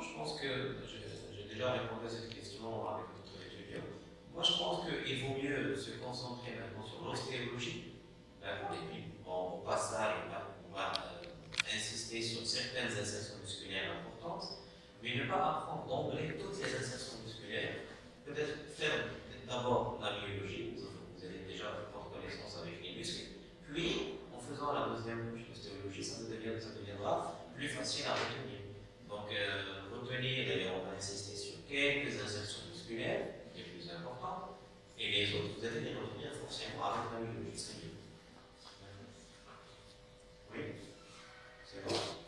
je pense que j'ai déjà répondu à cette question avec notre étudiant. Moi, je pense qu'il vaut mieux se concentrer maintenant sur l'ostéologie. Hein, et puis, bon, au passage, on va, euh, insister sur certaines insertions musculaires importantes, mais ne pas apprendre d'emblée toutes les insertions musculaires. Peut-être faire d'abord la biologie, vous avez déjà forte connaissance avec les muscles, puis en faisant la deuxième l'ostéologie, ça, deviendra plus facile à retenir. Donc, euh, retenir et on va insister sur quelques insertions musculaires, les plus importantes, et les autres, vous allez les retenir forcément avec la même distribution. Oui C'est bon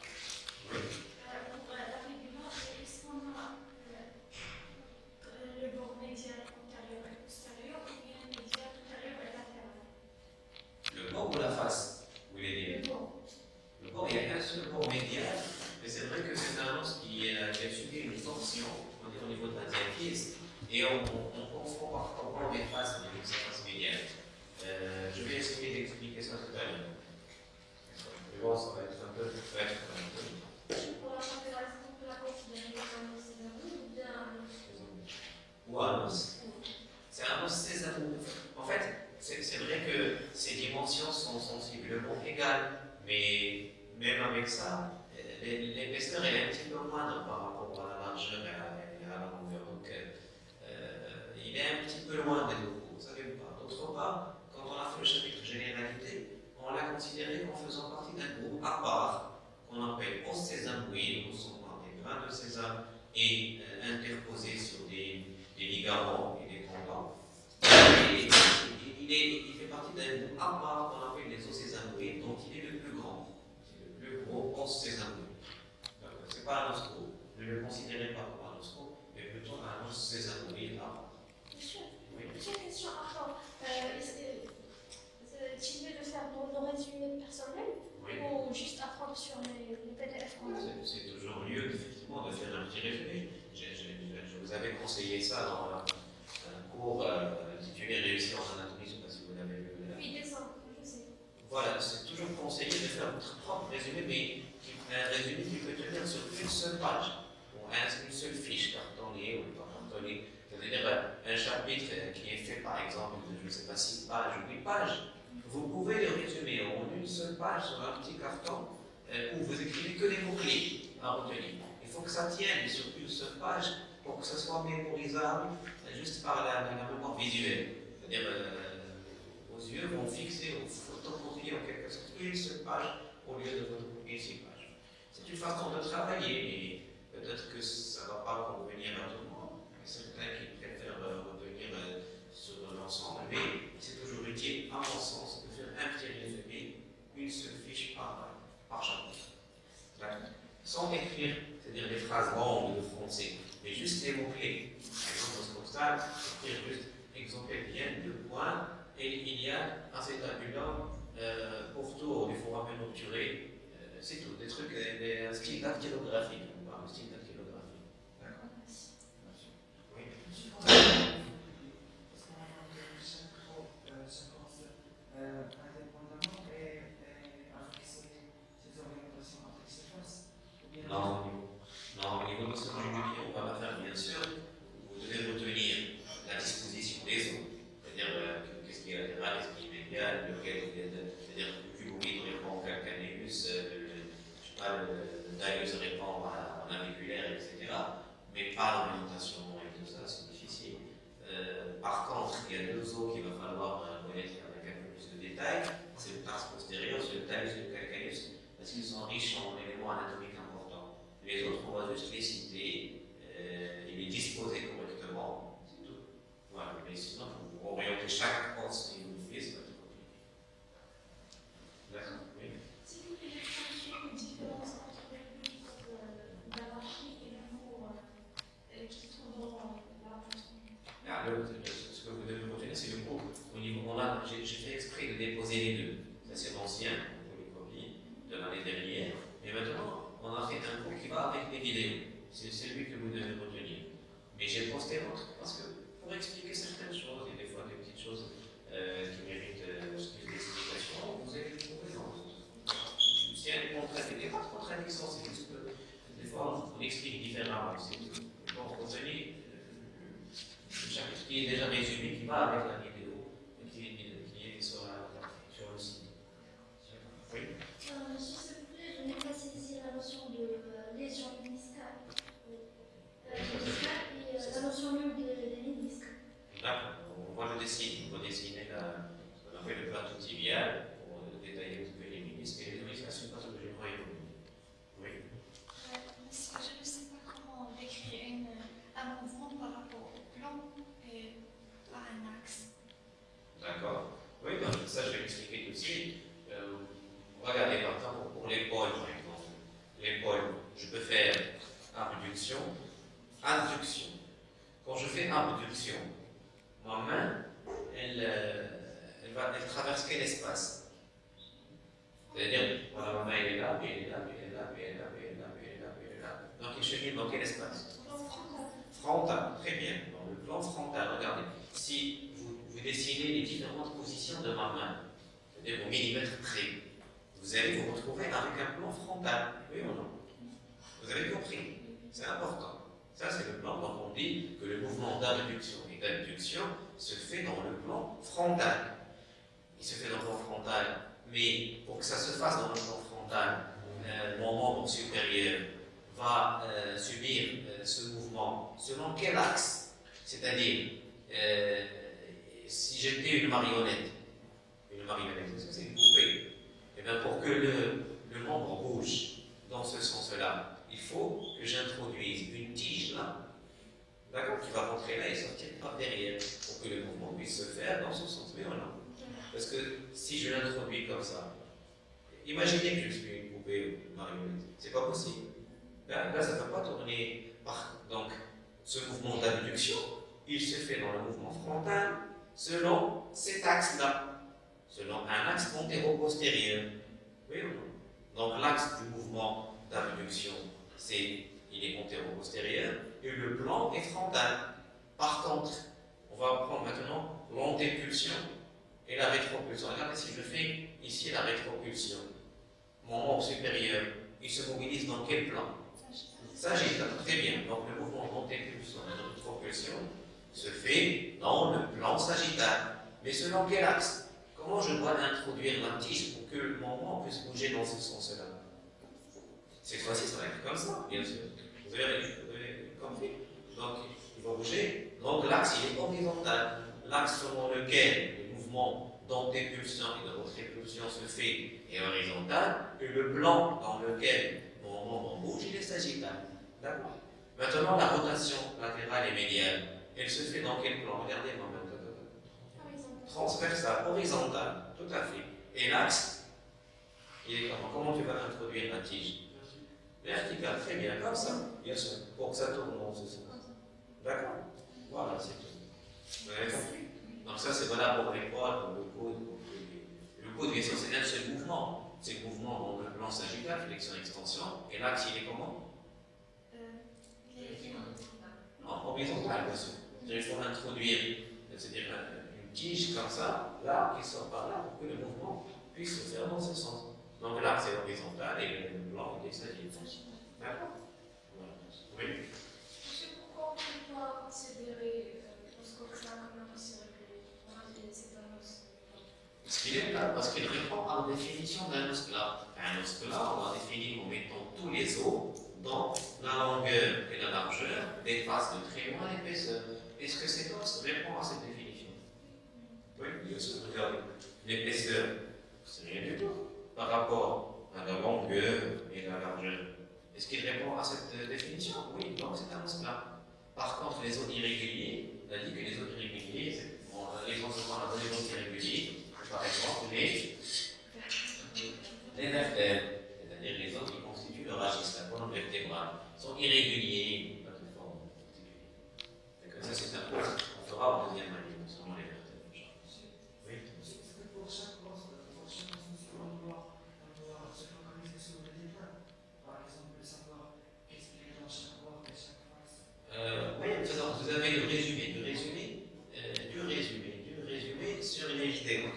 un style cet axe-là, selon un axe monté au postérieur. Oui ou non Donc l'axe du mouvement d'abduction, c'est il est monté au postérieur et le plan est frontal. Par contre, on va prendre maintenant l'antépulsion et la rétropulsion. Regardez si je fais ici la rétropulsion. Mon membre supérieur, il se mobilise dans quel plan? Sagittaire. Très bien. Donc le mouvement d'antépulsion et de rétropulsion se fait dans le plan sagittal. Mais selon quel axe? Comment je dois introduire la tige pour que mon membre puisse bouger dans ce sens-là? Cette fois-ci, ça va être comme ça, bien sûr. Vous avez, compris Donc, il va bouger. Donc l'axe, il est horizontal. L'axe selon lequel le mouvement d'antépulsion et de rétropulsion se fait est horizontal. Et le plan dans lequel mon membre bouge, il est sagittal. D'accord? Maintenant, la rotation latérale et médiale, elle se fait dans quel plan? Regardez-moi maintenant. Transversale, horizontale, tout à fait. Et l'axe, il est comment Comment tu vas introduire la tige Verticale, très bien, comme ça, bien sûr, pour que ça tourne dans ce sens. D'accord Voilà, c'est tout. Vous avez compris Donc ça, c'est valable pour les poids, pour le coude. Le coude, bien sûr, c'est un seul mouvement. C'est le mouvement dans le plan sagittal, flexion-extension. Et l'axe, il est comment non, horizontal, bien sûr. Il faut introduire, c'est-à-dire une tige comme ça, là, qui sort par là, pour que le mouvement puisse se faire dans ce sens. Donc là, c'est horizontal et le blanc, il s'agit D'accord? Oui? Pourquoi on ne peut pas considérer scope-là comme un un os. Parce qu'il est là, parce qu'il répond à la définition d'un os plat. Un os plat, on va définir en mettant tous les os dans la longueur et la largeur des faces de très loin l'épaisseur. Est-ce que cet os répond à cette définition? Oui, sûr. Regardez. L'épaisseur, c'est rien du tout par rapport à la longueur et la largeur? Est-ce qu'il répond à cette définition? Oui, donc c'est un plat. Par contre, les os irréguliers, on a dit que les os irréguliers, bon, les os qu'on a donné les os irréguliers, par exemple, les, les c'est-à-dire les os qui constituent le rachis, la colonne vertébrale, sont irréguliers, pas de forme particulière. Ça, c'est un point. On fera en deuxième année, selon les vertèbres. Oui. Pour chaque os, pour chaque os, on doit, on doit se focaliser sur le détail. Par exemple, savoir qu'est-ce qu'il y a dans chaque os et chaque face. Euh, oui, vous avez le résumé, le résumé, euh, du résumé, du résumé sur une vidéo.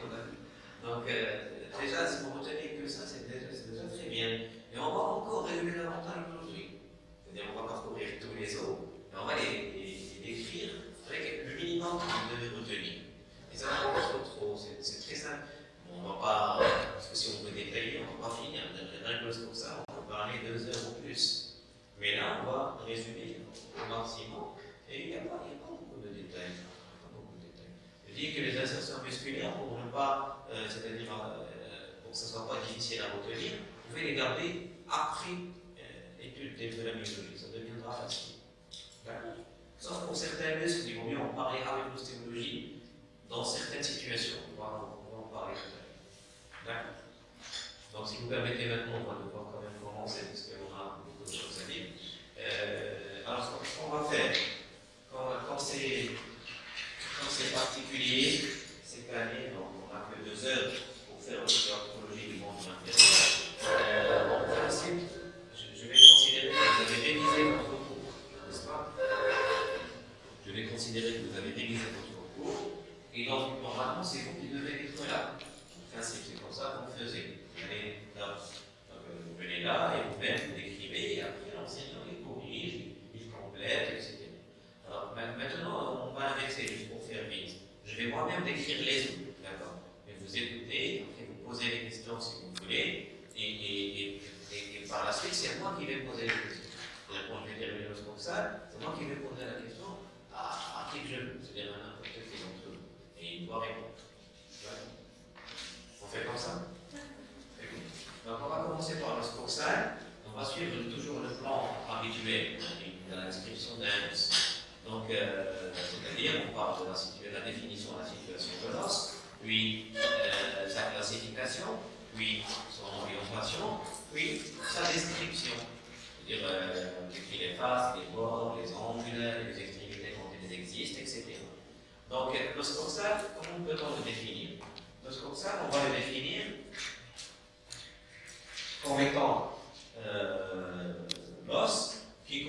Donc, euh, déjà, si vous retenez que ça, c'est déjà, très bien. Et on va encore résumer davantage aujourd'hui. C'est-à-dire, on va parcourir tous les autres, et on va les, les, décrire avec le minimum que vous devez retenir. Et ça va pas trop c'est très simple. On va pas, parce que si on veut détailler, on va pas finir. Rien que pour ça, on peut parler deux heures ou plus. Mais là, on va résumer au maximum. Et il n'y a, pas beaucoup de détails. Je dis que les insertions musculaires, pour ne pas, euh, c'est-à-dire euh, pour que ce ne soit pas difficile à retenir, vous pouvez les garder après euh, de la myologie. Ça deviendra facile. D'accord? Sauf pour certains muscles, il vaut mieux en parler avec l'ostéologie dans certaines situations. On va, en parler tout à l'heure. D'accord? Donc, si vous permettez maintenant, on va devoir quand même commencer, parce qu'on a beaucoup de choses à dire. Euh, alors, ce qu'on va faire, c'est particulier, cette année, on n'a que deux heures pour faire l'archéologie du monde intérieur, euh, en principe, je, je, vais considérer que vous avez révisé votre cours, n'est-ce pas Je vais considérer que vous avez révisé votre cours, et donc, normalement, c'est vous qui devez être là. En principe, c'est comme ça qu'on faisait. Vous venez là, donc, vous venez là et vous-même vous décrivez, et après l'enseignant il corrige, il complète, etc. Alors maintenant, on va inverser juste pour faire vite. Je vais moi-même décrire les autres, d'accord Mais vous écoutez, après vous posez les questions si vous voulez, et, et, et, et par la suite, c'est moi qui vais poser les questions. C'est-à-dire, quand je vais terminer le ça, c'est moi qui vais poser la question à, à qui que je veux, c'est-à-dire à n'importe qui d'entre eux. Et il doit répondre. On fait comme ça Donc, on va commencer par le scorsal. On va suivre toujours le plan habituel de l'inscription d'un Donc, euh, c'est-à-dire, on parle de la, la, définition de la situation de l'os, puis euh, sa classification, puis son orientation, puis sa description. C'est-à-dire, euh, les faces, les bords, les angles, les extrémités quand elles existent, etc. Donc, le scorsal, comment peut-on le définir Le scorsal, on va le définir comme étant euh, l'os qui,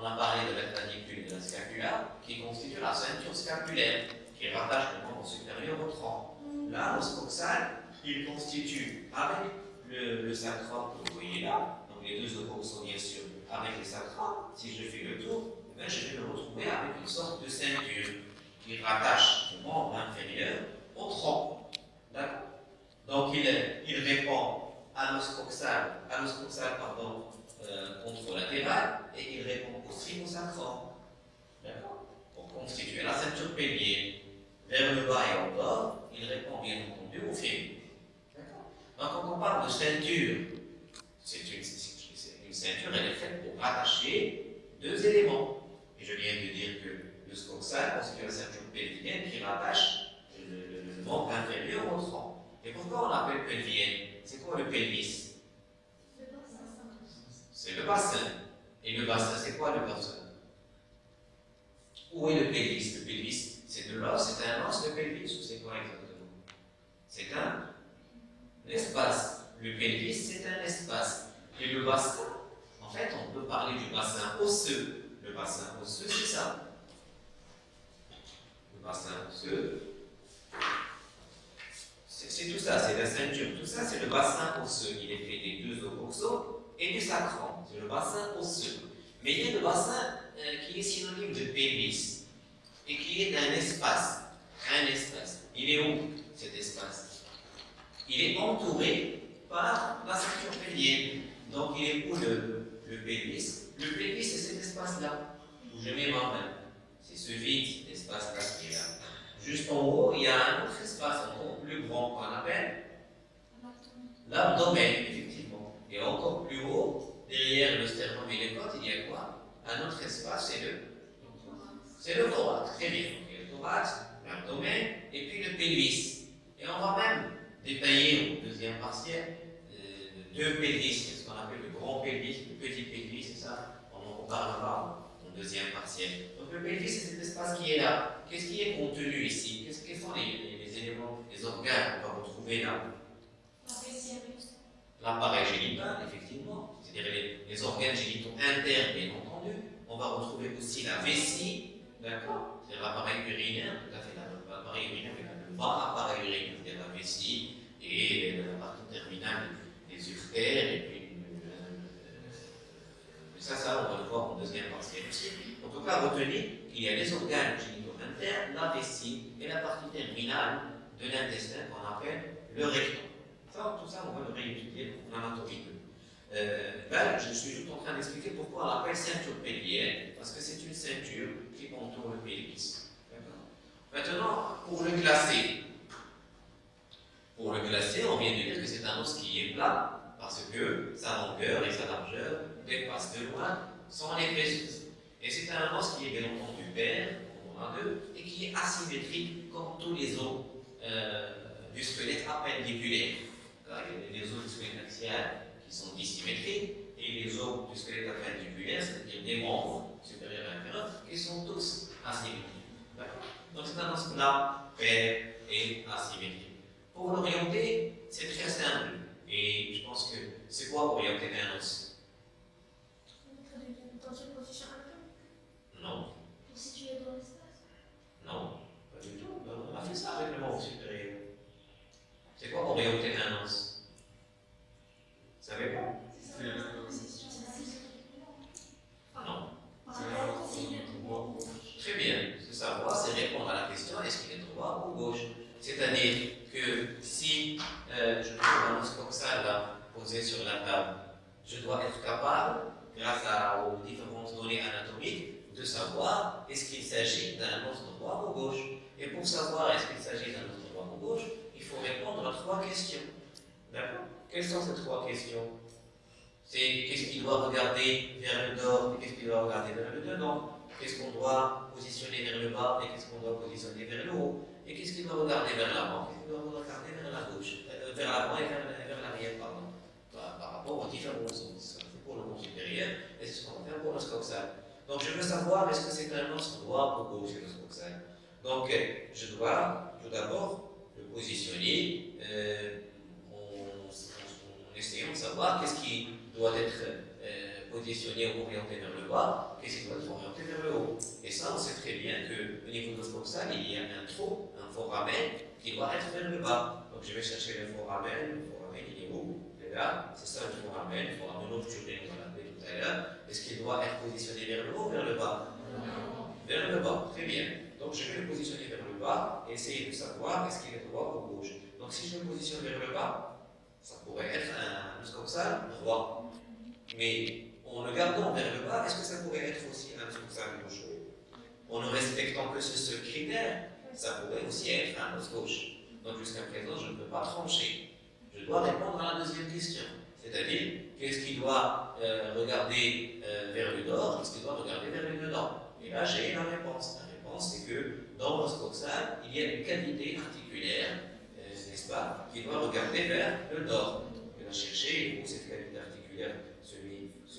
on a parlé de la clavicule et de la scapula, qui constituent la ceinture scapulaire, qui rattache le membre supérieur au tronc. Là, l'os coxal, il constitue avec sacrum que vous voyez là, donc les deux occipitaux bien sûr, avec le sacrum, si je fais le tour, eh je vais me retrouver avec une sorte de ceinture qui rattache le membre inférieur au tronc. D'accord Donc il, il répond à l'os coxal, à l'os coxal pardon, euh, contralatéral et il répond au sacrum. D'accord Pour constituer la ceinture pelvienne. Vers le bas et en bas, il répond bien entendu au fémur. Donc quand on parle de ceinture, c'est une, ceinture, elle est faite pour rattacher deux éléments. Et je viens de dire que le scoxal constitue la ceinture pelvienne qui rattache le, le, membre inférieur au tronc. Et pourquoi on l'appelle pelvienne? C'est quoi le pelvis? C'est le bassin. Et le bassin, c'est quoi le bassin? Où est le pelvis? Le pelvis, c'est de l'os, c'est un os de pelvis ou c'est quoi exactement? C'est un espace. Le pelvis, c'est un espace. Et le bassin, en fait, on peut parler du bassin osseux. Le bassin osseux, c'est ça. Le bassin osseux, c'est tout ça, c'est la ceinture. Tout ça, c'est le bassin osseux. Il est fait des deux os et du sacrum, c'est le bassin osseux. Mais il y a le bassin euh, qui est synonyme de pelvis et qui est un espace. Un espace. Il est où cet espace? Il est entouré par la ceinture pelvienne. Donc il est où le, le pelvis Le pelvis, c'est cet espace-là, où je mets ma main. C'est ce vide, espace-là qui là. Juste en haut, il y a un autre espace encore plus grand qu'on appelle l'abdomen, et encore plus haut, derrière le sternum et les côtes, il y a quoi? Un autre espace, c'est le C'est le thorax, très bien. Il y a le thorax, l'abdomen, et puis le pelvis. Et on va même détailler au deuxième partiel euh, deux pelvis, ce qu'on appelle le grand pelvis, le petit pelvis, c'est ça On en reparlera au deuxième partiel. Donc le pelvis, c'est cet espace qui est là. Qu'est-ce qui est contenu ici? Qu'est-ce que sont les, les, éléments, les organes qu'on va retrouver là? L'appareil génital, effectivement, c'est-à-dire les, organes génitaux internes, bien entendu. On va retrouver aussi la vessie, d'accord? C'est l'appareil urinaire, tout à fait, l'appareil urinaire, bas appareil urinaire, c'est-à-dire la vessie et la partie terminale des uretères, et puis euh, ça, ça, on va le voir en deuxième partie. En tout cas, retenez qu'il y a les organes génitaux internes, la vessie et la partie terminale de l'intestin qu'on appelle le rectum tout ça, on va le réétudier en anatomie. Euh, ben, je suis juste en train d'expliquer pourquoi on l'appelle ceinture pelvienne, parce que c'est une ceinture qui entoure le pelvis. Maintenant, pour le classer, pour le classer, on vient de dire que c'est un os qui est plat, parce que sa longueur et sa largeur dépassent de loin son épaisseur. Et c'est un os qui est bien entendu pair, on a deux, et qui est asymétrique comme tous les os euh, du squelette appendiculaire il y a les os du squelette axial qui sont dissymétriques et les os du squelette appendiculaire, c'est-à-dire des membres supérieurs et inférieurs, qui sont tous asymétriques. Donc c'est un plat, pair et asymétrique. Pour l'orienter, c'est très simple. Et je pense que c'est quoi orienter un os Dans une position Non. Pour situer dans l'espace Non, pas du tout. On a fait ça avec le membre supérieur. C'est quoi orienter un os Vous savez pas? Non. Très bien. Ce savoir, c'est répondre à la question est-ce qu'il est droit ou gauche? C'est-à-dire que si euh, je trouve un os coxal là, posé sur la table, je dois être capable, grâce aux différentes données anatomiques, de savoir est-ce qu'il s'agit d'un os droit ou gauche. Et pour savoir est-ce qu'il s'agit d'un os droit ou gauche, il faut répondre à trois questions. D'accord? Quelles sont ces trois questions? C'est qu'est-ce qu'il doit regarder vers le nord et qu'est-ce qu'il doit regarder vers le dedans Qu'est-ce qu'on doit positionner vers le bas et qu'est-ce qu'on doit positionner vers le haut Et qu'est-ce qu'il doit regarder vers l'avant Qu'est-ce qu'il doit regarder vers la gauche euh, Vers l'avant et vers, l'arrière, pardon. Par, rapport aux différents os. C'est pour le monde supérieur et c'est ce qu'on va faire pour l'os coxal. Donc je veux savoir est-ce que c'est un os droit ou gauche, l'os coxal. Donc je dois tout d'abord positionner euh, en, essayant de savoir qu'est-ce qui doit être positionné ou orienté vers le bas, qu'est-ce qui doit être orienté vers le haut. Et ça, on sait très bien qu'au niveau de l'oscoxal, il y a un trou, un foramen, qui doit être vers le bas. Donc je vais chercher le foramen, le foramen il est où? Il est là, c'est ça le foramen, le foramen nocturne, on l'a appelé tout à l'heure. Est-ce qu'il doit être positionné vers le haut ou vers le bas? Vers le bas, très bien. Donc je vais le positionner vers le bas et essayer de savoir est-ce qu'il est droit ou gauche. Donc si je le positionne vers le bas, ça pourrait être un muscoxal droit. Mais en le gardant vers le bas, est-ce que ça pourrait être aussi un gauche En ne respectant que ce seul critère, ça pourrait aussi être un os gauche. Donc jusqu'à présent, je ne peux pas trancher. Je dois répondre à la deuxième question. C'est-à-dire, qu'est-ce qui doit euh, regarder euh, vers le nord, qu'est-ce qui doit regarder vers le dedans? Et là, j'ai la réponse. La réponse, c'est que dans l'os coxal, il y a une cavité articulaire qui doit regarder vers le nord. Il va chercher où cette cavité articulaire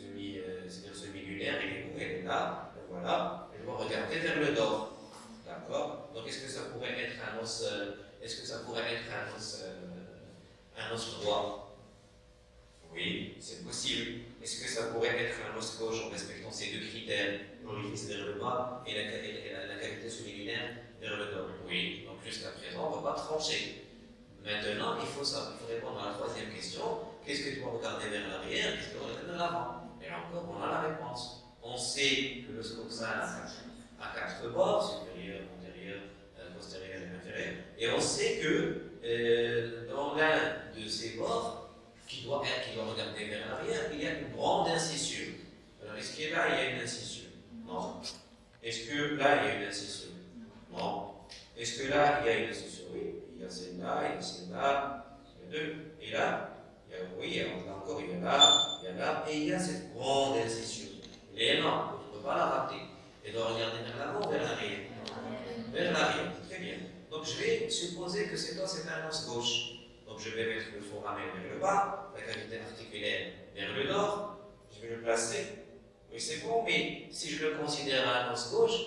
semi, semi, euh, semi-lunaire, elle est où Elle est là, voilà. Elle doit regarder vers le nord. D'accord Donc est-ce que ça pourrait être un os, euh, est-ce que ça pourrait être un os, euh, un os droit? Oui, c'est possible. Est-ce que ça pourrait être un os gauche en respectant ces deux critères, l'orifice vers le bas et la, la, la cavité semi-lunaire vers le nord? Oui. Donc jusqu'à présent, on ne va pas trancher. Maintenant, il faut, ça, il répondre à la troisième question. Qu'est-ce que tu dois regarder vers l'arrière? Qu'est-ce que tu dois regarder vers l'avant? Et encore, on a la réponse. On sait que le scoxal a quatre bords, supérieur, antérieur, euh, postérieur et inférieur. Et on sait que euh, dans l'un de ces bords, qui doit, regarder vers l'arrière, il y a une grande incisure. Alors, est-ce que là, il y a une incisure Non. Est-ce que là, il y a une incisure Non. Est-ce que là, il y a une incisure Oui il y a celle-là, il y a celle-là, il y a deux. Et là, il a, oui, il a encore, il y a là, il y a là, et il y a cette grande incisure. Elle est énorme, on ne peut pas la rater. Elle doit regarder vers l'avant vers l'arrière Vers l'arrière, très bien. Donc je vais supposer que c'est toi, c'est un os gauche. Donc je vais mettre le foramen vers le bas, la cavité articulaire vers le nord, je vais le placer. Oui, c'est bon, mais si je le considère un os gauche,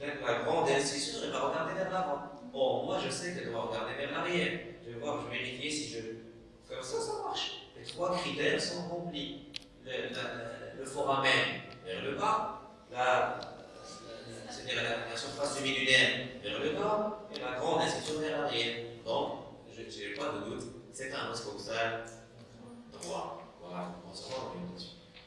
la grande incisure, elle va regarder vers l'avant. Bon, moi je sais qu'elle doit regarder vers l'arrière. Je vais voir, je vais vérifier si je. Comme ça, ça marche. Les trois critères sont remplis. Le, foramen vers le bas, c'est-à-dire la, surface semi-lunaire vers le nord, et la grande incision vers l'arrière. Donc, je n'ai pas de doute, c'est un os coxal droit. Voilà, on se rend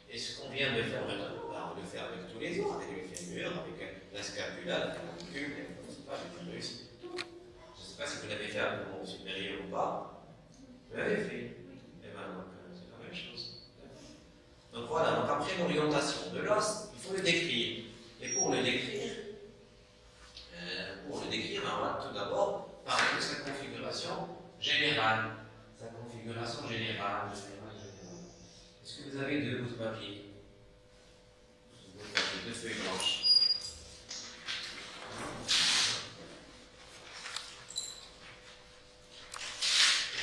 Et ce qu'on vient de faire maintenant, on le fait avec tous les autres, avec le fémur, avec la scapula, la clavicule, je ne sais pas si vous l'avez fait à un moment supérieur ou pas. Vous fait. Et eh bien, euh, c'est la même chose. Donc voilà, donc après l'orientation de l'os, il faut le décrire. Et pour le décrire, euh, pour le décrire, on va tout d'abord parler de sa configuration générale. Sa configuration générale. Est-ce que vous avez deux bouts de papier Deux feuilles blanches. fondamentale à savoir à propos, à propos de l'oscoxal. Alors, dans l'oscoxal, si vous prenez, là, est-ce que vous pouvez le, le, mettre dans un plan unique Est-ce que vous pouvez maintenir l'oscoxal Vous pouvez le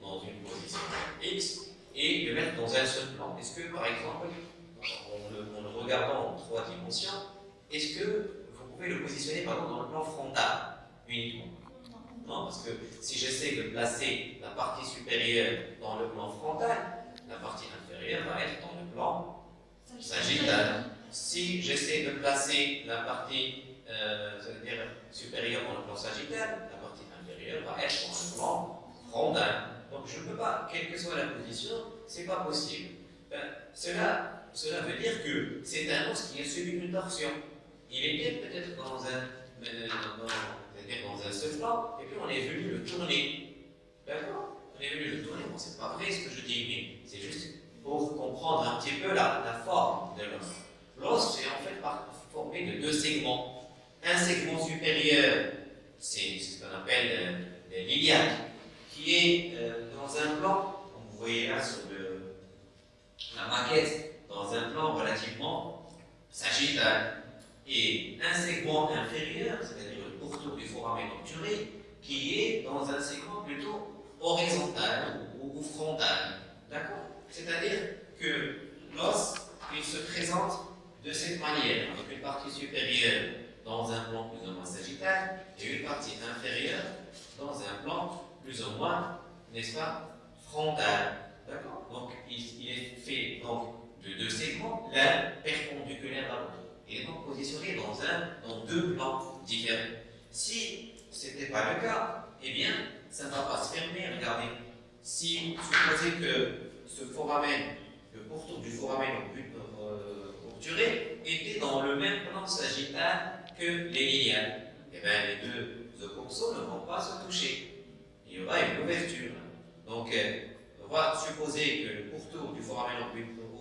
dans une position X et le mettre dans un seul plan. Est-ce que, par exemple, en le, en le regardant en trois dimensions, est-ce que pouvez le positionner par exemple dans le plan frontal uniquement? Non, parce que si j'essaie de placer la partie supérieure dans le plan frontal, la partie inférieure va être dans le plan sagittal. Si j'essaie de placer la partie euh, supérieure dans le plan sagittal, la partie inférieure va être dans le plan frontal. Donc je ne peux pas, quelle que soit la position, c'est pas possible. Ben, cela, cela veut dire que c'est un os qui est subi d'une torsion il était peut-être dans un, euh, dans, un seul plan, et puis on est venu le tourner. D'accord? On est venu le tourner. Bon, c'est pas vrai ce que je dis, mais c'est juste pour comprendre un petit peu la, forme de l'os. L'os est en fait formé de deux segments. Un segment supérieur, c'est ce qu'on appelle euh, l'iliaque, qui est euh, dans un plan, comme vous voyez là sur la maquette, dans un plan relativement sagittal et un segment inférieur, c'est-à-dire le pourtour du foramen obturé, qui est dans un segment plutôt horizontal ou, frontal. D'accord? C'est-à-dire que l'os, il se présente de cette manière, avec une partie supérieure dans un plan plus ou moins sagittal et une partie inférieure dans un plan plus ou moins, n'est-ce pas, frontal. D'accord Donc, il, est fait donc, de deux segments, l'un perpendiculaire à l'autre. Il est donc positionné dans, un, dans deux plans différents. Si ce n'était pas le cas, eh bien, ça ne va pas se fermer. Regardez, si vous supposez que ce foramen, le pourtour du foramen euh, obturé, était dans le même plan sagittal que les linéales, eh bien, les deux occursos ne vont pas se toucher. Il y aura une ouverture. Donc, euh, on va supposer que le pourtour du foramen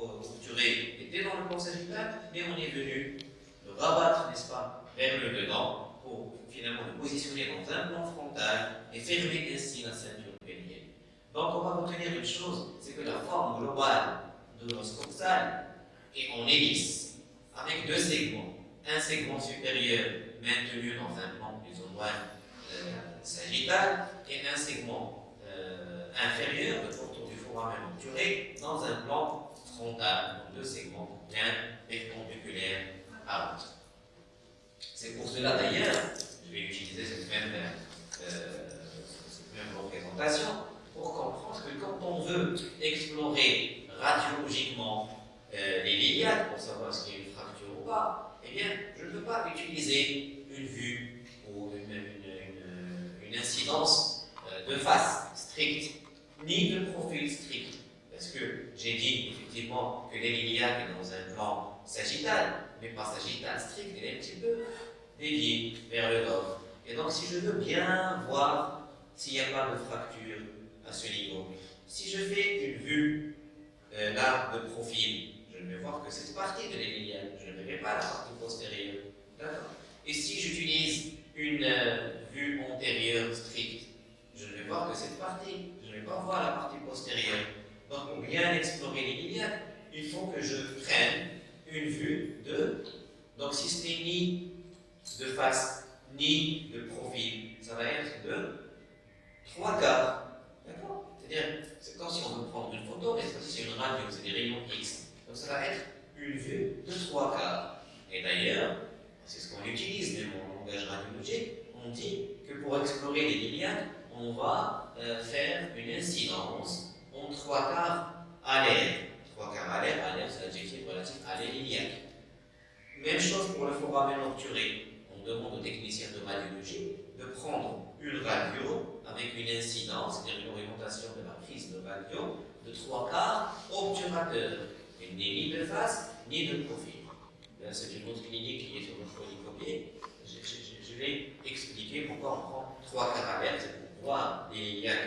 obturé était dans le plan sagittal, mais on est venu le rabattre, n'est-ce pas, vers le dedans pour finalement le positionner dans un plan frontal et fermer ainsi la ceinture pénienne. Donc on va retenir une chose, c'est que la forme globale de l'os est en hélice, avec deux segments. Un segment supérieur maintenu dans un plan plus ou moins euh, sagittal et un segment euh, inférieur, le du foramen obturé, dans un plan frontal, donc deux segments, l'un perpendiculaire à l'autre. C'est pour cela d'ailleurs je vais utiliser cette même, euh, représentation pour comprendre que quand on veut explorer radiologiquement euh, les liades pour savoir qu'il y a une fracture ou pas, eh bien, je ne peux pas utiliser une vue une, une, incidence euh, de face stricte, ni de profil strict. Parce que j'ai dit effectivement que l'héliade est dans un plan sagittal, mais pas sagittal strict, elle est un petit peu dévié vers le nord. Et donc, si je veux bien voir s'il n'y a pas de fracture à ce niveau, si je fais une vue euh, là de profil, je ne vais voir que cette partie de l'héliade, je ne verrai pas la partie postérieure. D'accord? Et si j'utilise une euh, vue antérieure stricte, je ne vais voir que cette partie, je ne vais pas voir la partie postérieure. Donc, pour bien explorer l'héliade, il faut que je prenne une vue de. Donc, si ce n'est ni de face ni de profil. Ça va être de trois quarts. D'accord? C'est-à-dire, c'est comme si on veut prendre une photo, mais c'est une radio, c'est des rayons X. Donc ça va être une vue de trois quarts. Et d'ailleurs, c'est ce qu'on utilise même en langage radiologique, on dit que pour explorer les linéaires, on va euh, faire une incidence en trois quarts à l'air. Trois quarts à l'air, à l'air c'est l'adjectif relatif à l'air Même chose pour le foramen obturé demande aux techniciens de radiologie de prendre une radio avec une incidence, c'est-à-dire une orientation de la prise de radio de trois quarts obturateur. Il n'est ni de face ni de profil. C'est une autre clinique qui est sur le polycopier. Je, vais expliquer pourquoi on prend trois l'air, c'est pour voir les liens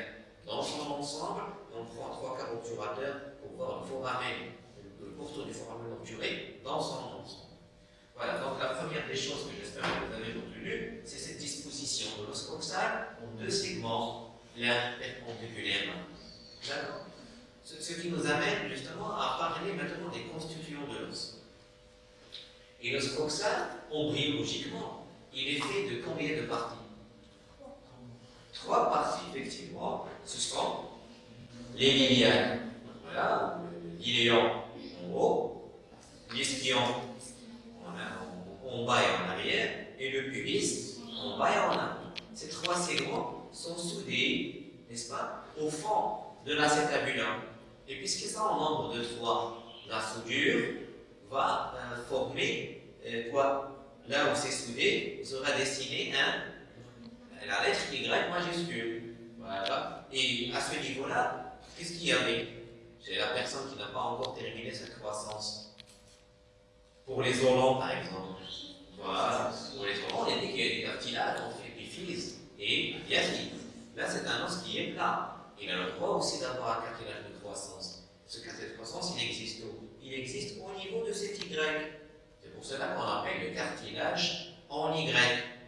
dans son ensemble, on prend trois obturateurs pour voir le foramen, le pourtour du foramen obturé dans son ensemble. Voilà, donc la première des choses que j'espère que vous avez retenues, c'est cette disposition de l'os coxal en deux segments, l'un perpendiculaire. D'accord? Ce, qui nous amène justement à parler maintenant des constituants de l'os. Et l'os coxal, embryologiquement, il est fait de combien de parties Trois parties, effectivement. Ce sont les lilianes, voilà, l'iléon en haut, l'ispion en bas et en arrière, et le pubis en bas et en avant. Ces trois segments sont soudés, n'est-ce pas, au fond de l'acétabulum. Et puisqu'ils sont en nombre de trois, la soudure va euh, former euh, quoi? Là où c'est soudé, sera dessiné un, la lettre Y majuscule. Voilà. Et à ce niveau-là, qu'est-ce qu'il y avait? C'est la personne qui n'a pas encore terminé sa croissance. Pour les orlons, par exemple. Voilà. Pour les enfants, il y a des, des cartilages entre épiphyse et diaphyse. Là, c'est un os qui est plat. Il a le droit aussi d'avoir un cartilage de croissance. Ce cartilage de croissance, il existe où? Il existe au niveau de cet Y. C'est pour cela qu'on appelle le cartilage en Y.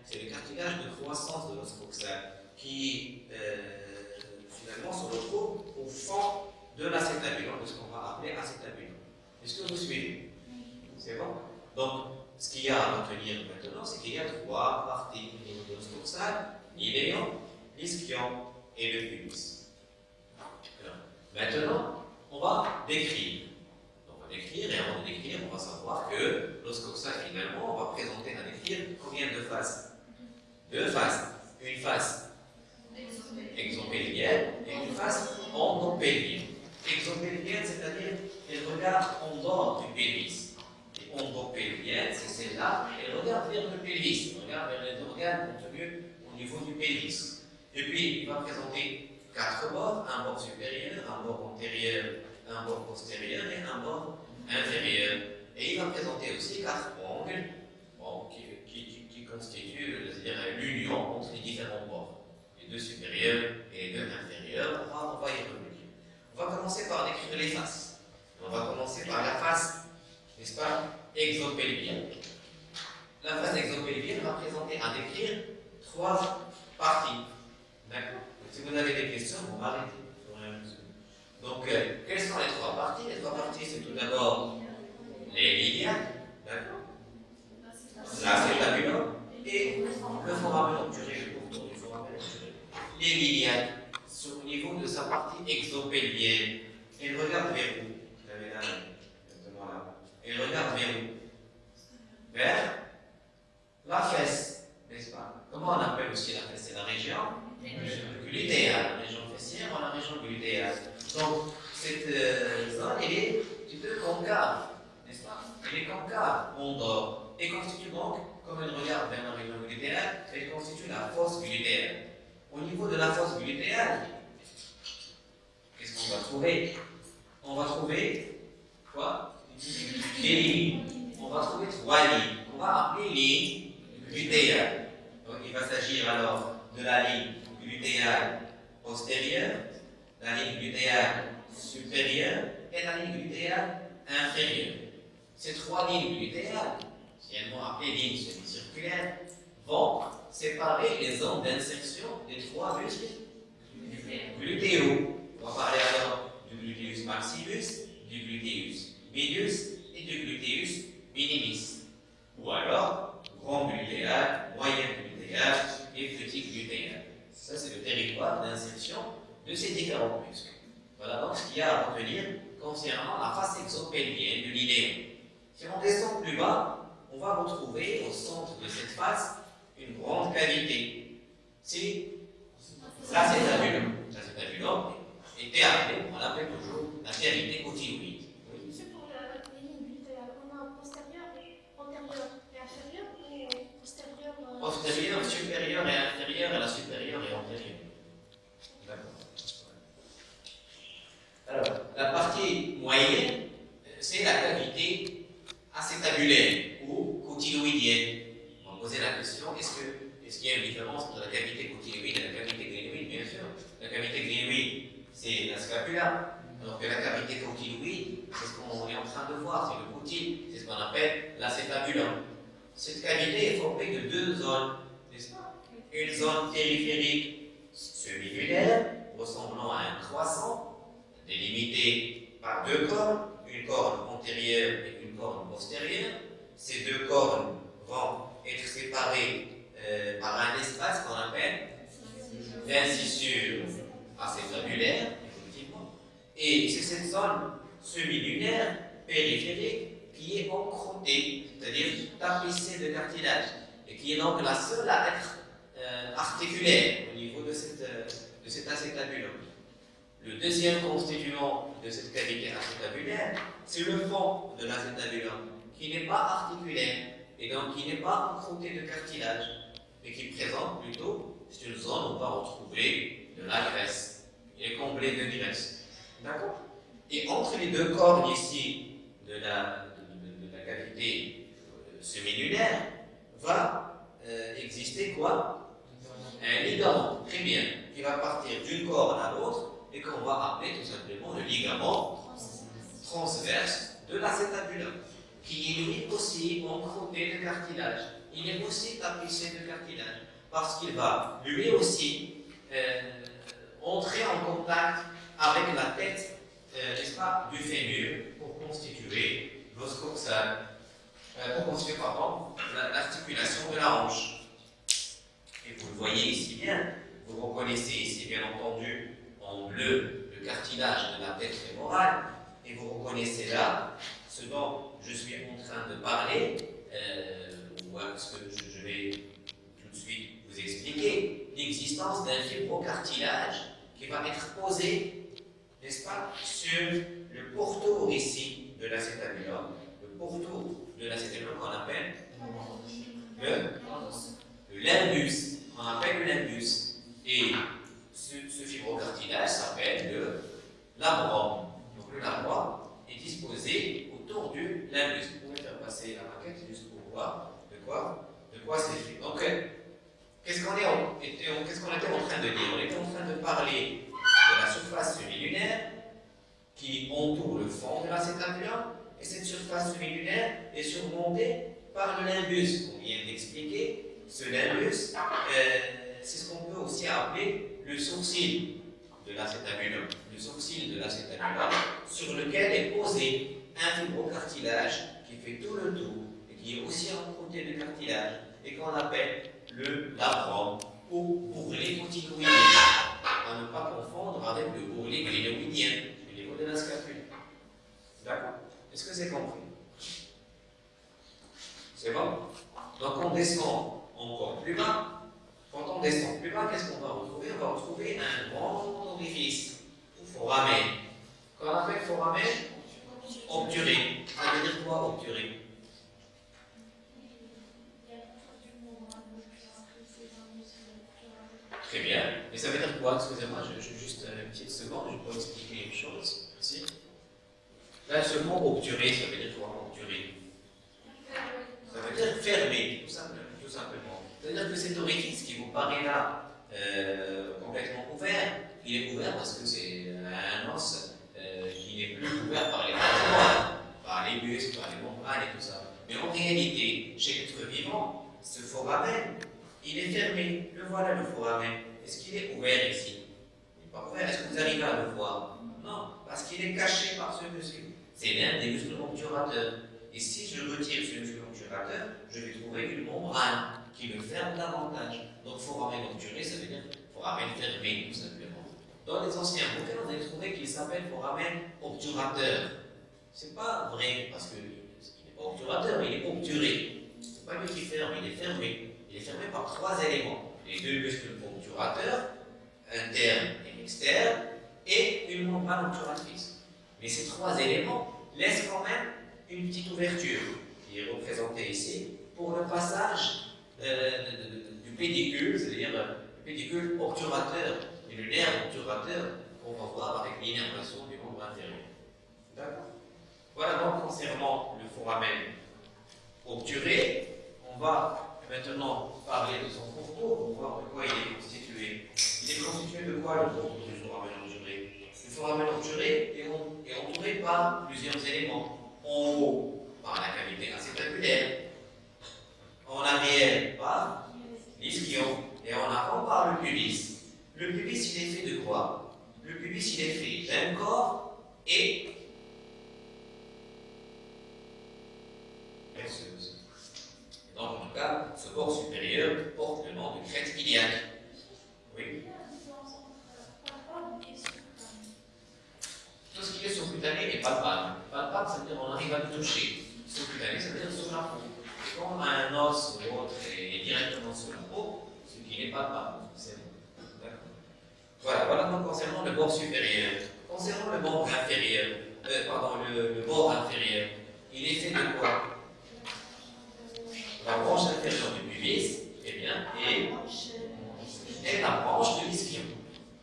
C'est le cartilage de croissance de l'os coxal qui, euh, finalement, se retrouve au fond de l'acétabulum, de ce qu'on va appeler acétabulum. Est-ce que vous suivez? Donc, ce qu'il y a à retenir maintenant, c'est qu'il y a trois parties au niveau de l'os coxal, l'iléon, l'ischion et le pubis. Maintenant, on va décrire. Décrire, et avant de décrire, on va savoir que l'os coxal, finalement, on va présenter à décrire combien de faces? Deux faces. Une face exopélvienne et une face endopélvienne. Exopélvienne, c'est-à-dire elle regarde en dehors du pelvis. Et endopélvienne, c'est celle-là, elle regarde vers le pelvis, elle regarde vers les organes contenus au niveau du pelvis. Et puis, il va présenter quatre bords, un bord supérieur, un bord antérieur, un bord postérieur et un bord inférieur. Et il va présenter aussi quatre angles qui, qui, constituent l'union entre les différents bords, les deux supérieurs et les deux inférieurs. On va, on va y revenir. On va commencer par décrire les faces. On va commencer par la face, n'est-ce pas, exopelvienne. La face exopelvienne va présenter à décrire trois parties. D'accord? Si vous avez des questions, vous m'arrêtez. Donc, euh, quelles sont les trois parties? Les trois parties, c'est tout d'abord les lignes, d'accord? L'acétabulum et le foramen obturé, le pourtour du foramen obturé. Les lignes, au niveau de sa partie exopélienne, elle regarde vers où? Vous avez là, exactement là. Elle regarde vers où? Vers la fesse, n'est-ce pas? Comment on appelle aussi la fesse? C'est la région glutéale, la région fessière ou la région glutéale? Donc, cette euh, zone, elle est un peu concave, n'est-ce pas? Elle est concave, on dort, et constitue donc, comme elle regarde vers la région glutéale, elle constitue la fosse glutéale. Au niveau de la fosse glutéale, qu'est-ce qu'on va trouver? On va trouver quoi? Des lignes. On va trouver trois lignes. On va appeler lignes glutéales. Donc il va s'agir alors de la ligne glutéale postérieure, la ligne glutéale supérieure et la ligne glutéale inférieure. Ces trois lignes glutéales, anciennement appelées lignes semi-circulaires, vont séparer les zones d'insertion des trois muscles glutéaux. On va parler alors du gluteus maximus, du gluteus medius et du gluteus minimis. Ou alors, grand glutéal, moyen glutéal et petit glutéal. Ça, c'est le territoire d'insertion de ces différents muscles. Voilà donc ce qu'il y a à retenir concernant la face exopélienne de l'iléon. Si on descend plus bas, on va retrouver au centre de cette face une grande cavité. C'est l'acétabulum. L'acétabulum était appelé, on l'appelle toujours la cavité cotyloïde. Oui. Pour la ligne on a postérieur, antérieur et inférieur ou postérieur euh, Postérieur, supérieur et inférieur, et la supérieure et antérieure. D'accord. Alors, la partie moyenne, c'est la cavité acétabulaire ou cotyloïdienne. On poser la question, est-ce qu'il est y a une différence entre la cavité cotyloïde et la cavité glénoïde Bien sûr. La cavité glénoïde, c'est la scapula, alors que la cavité cotyloïde, c'est ce qu'on est en train de voir, c'est le cotyle, c'est ce qu'on appelle l'acétabulum. Cette cavité est formée de deux zones, n'est-ce pas? Une zone périphérique semi-lunaire, ressemblant à un croissant, délimité par deux cornes, une corne antérieure et une corne postérieure. Ces deux cornes vont être séparées euh, par un espace qu'on appelle l'incisure acétabulaire, effectivement. Et c'est cette zone semi-lunaire, périphérique, qui est encroûtée, c'est-à-dire tapissée de cartilage, et qui est donc la seule à être euh, articulaire au niveau de, cette, euh, cet acétabulum. Le deuxième constituant de cette cavité acétabulaire, c'est le fond de l'acétabulum, qui n'est pas articulaire, et donc qui n'est pas encroûté de cartilage, mais qui présente plutôt, c'est une zone où on va retrouver de la graisse. Il est de graisse. D'accord? Et entre les deux cornes ici de la, de, la cavité euh, semi-lunaire, Obturé, ça veut dire foramen fermé, tout simplement. Dans les anciens bouquins, on a trouvé qu'il s'appelle foramen obturateur. C'est pas vrai, parce qu'il n'est pas obturateur, il est obturé. C'est pas lui qui ferme, il est fermé. Il est fermé par trois éléments. Les deux muscles obturateurs, interne et externe, et une membrane obturatrice. Mais ces trois éléments laissent quand même une petite ouverture, qui est représentée ici, pour le passage euh, pédicule, c'est-à-dire le pédicule obturateur et le nerf obturateur qu'on va voir avec l'innervation du membre inférieur. D'accord? Voilà donc concernant le foramen obturé, on va maintenant parler de son pourtour pour voir de quoi il est constitué. Il est constitué de quoi le pourtour du foramen obturé? Le foramen obturé est, entouré par plusieurs éléments. En haut, par la cavité acétabulaire, en arrière, par et en avant, par le pubis. Le pubis, il est fait de quoi? Le pubis, il est fait d'un corps et Donc, en tout cas, ce corps supérieur porte le nom de crête iliaque. Oui Tout ce qui est sous-cutané est palpable. Palpable, ça veut dire qu'on arrive à le toucher. Sous-cutané, ça veut dire sur la peau. Quand un os ou autre est directement sur la peau, ce qui n'est pas c'est voilà, voilà donc concernant le bord supérieur. Concernant le bord inférieur, euh, le, bord inférieur, il est fait de quoi? La branche inférieure du pubis, eh bien, et, la branche de l'ischion.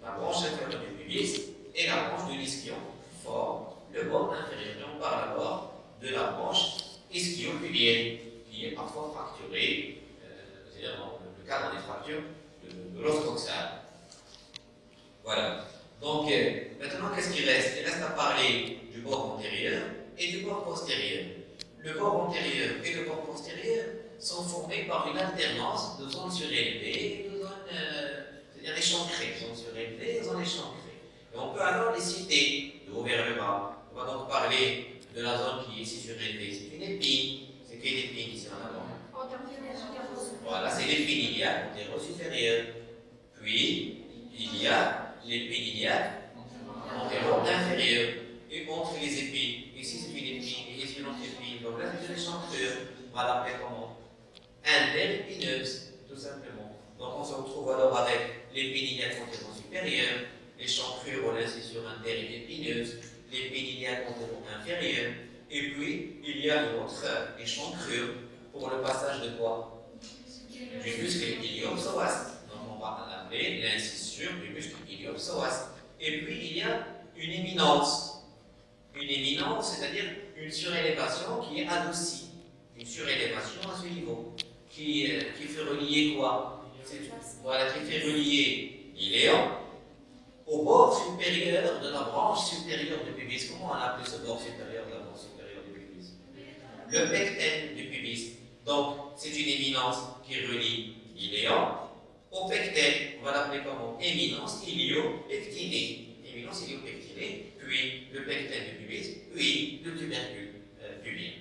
La branche inférieure du pubis et la branche de l'ischion forment le bord inférieur. Et on parle d'abord de la branche ischio-pubienne, est parfois fracturée, euh, c'est-à-dire dans le cadre des fractures de, l'os coxal. Voilà. Donc, euh, maintenant, qu'est-ce qui reste? Il reste à parler du bord antérieur et du bord postérieur. Le bord antérieur et le bord postérieur sont formés par une alternance de zones surélevées et de zones, euh, c'est-à-dire échancrées, zones surélevées et zones échancrées. Et on peut alors les citer de haut vers le bas. On va donc parler de la zone qui est ici surélevée. C'est une épine, ici en avant. Voilà, c'est l'épine iliaque antéro-supérieure. Puis, il y a l'épine iliaque antéro-inférieure. Et entre les épines, ici c'est une épine, et ici une autre épine. Donc là, c'est une. On va l'appeler comment Interépineuse, tout simplement. Donc on se retrouve alors avec l'épine iliaque antéro-supérieure, l'échancrure ou l'incision interépineuse, l'épine iliaque antéro-inférieure, et puis il y a une autre échancrure pour le passage de quoi? Du muscle iliopsoas. Donc on va l'appeler l'incisure du muscle iliopsoas. Et puis il y a une éminence. Une éminence, c'est-à-dire une surélévation qui est adoucie. Une surélévation à ce niveau. Qui, euh, fait relier quoi? Voilà, qui fait relier l'iléon au bord supérieur de la branche supérieure du pubis. Comment on appelle ce bord supérieur? Le pecten du pubis. Donc, c'est une éminence qui relie l'iléon au pecten. On va l'appeler comment Éminence iliopectinée. Éminence iliopectinée, puis le pecten du pubis, puis le tubercule euh, pubien.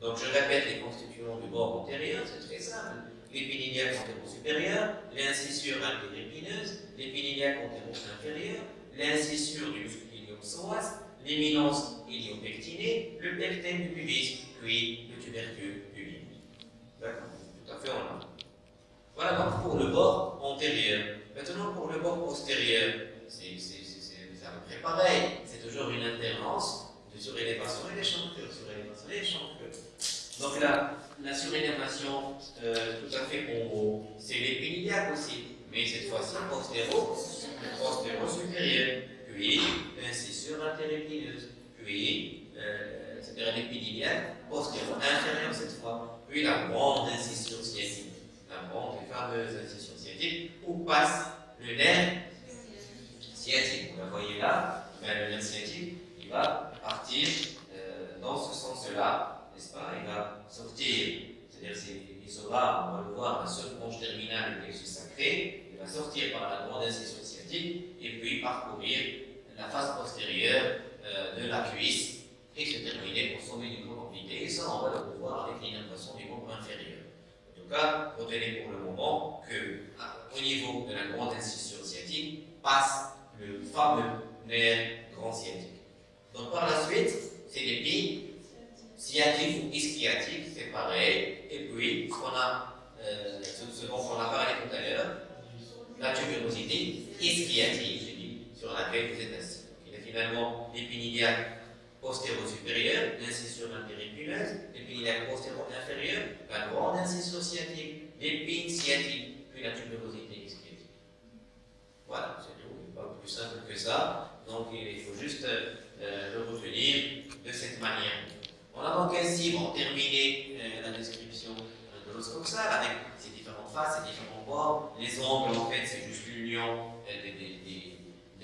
Donc, je répète les constituants du bord antérieur, c'est très simple. L'épine iliaque antéro-supérieure, l'incisure interépineuse, l'épine iliaque antéro-inférieure, l'incisure du muscle iliopsoas, l'éminence iliopectinée, le pecten du pubis, puis le tubercule pubien. D'accord Tout à fait en ordre. Voilà donc pour le bord antérieur. Maintenant pour le bord postérieur, c'est à peu près pareil. C'est toujours une alternance de surélévation et d'échancrure, surélévation. Donc là, la surélévation euh, tout à fait en c'est l'épine iliaque aussi, mais cette fois-ci postéro, postéro supérieur, puis l'incisure interépineuse, puis euh, c'est-à-dire inférieure cette fois, puis la grande incision sciatique, la grande et fameuse incision sciatique, où passe le nerf sciatique. Vous la voyez là, ben, le nerf sciatique, il va partir euh, dans ce sens-là, n'est-ce pas? Il va sortir, c'est-à-dire il sera, on va le voir, la seule branche terminale du plexus sacré, il va sortir par la grande incision sciatique et puis parcourir la face postérieure euh, de la cuisse et se terminer pour sommet du membre obliqué. Et ça, on va le voir avec l'innervation du membre inférieur. En tout cas, retenez pour le moment que, au niveau de la grande incision sciatique, passe le fameux nerf grand sciatique. Donc par la suite, c'est l'épine sciatique ou ischiatique, c'est pareil. Et puis, ce, qu'on a, euh, ce, dont on a parlé tout à l'heure, la tuberosité ischiatique, j'ai dit, sur laquelle vous êtes assis. L'épine iliaque postéro-supérieure, l'incision interépineuse, l'épine iliaque postéro-inférieure, la grande incision sciatique, l'épine sciatique, puis la tuberosité ischiatique. Voilà, c'est tout. Pas plus simple que ça. Donc, il faut juste euh, le retenir de cette manière. On a donc ainsi terminé euh, la description de l'os coxal avec ses différentes faces, ses différents bords. Les angles, en fait, c'est juste l'union euh, des,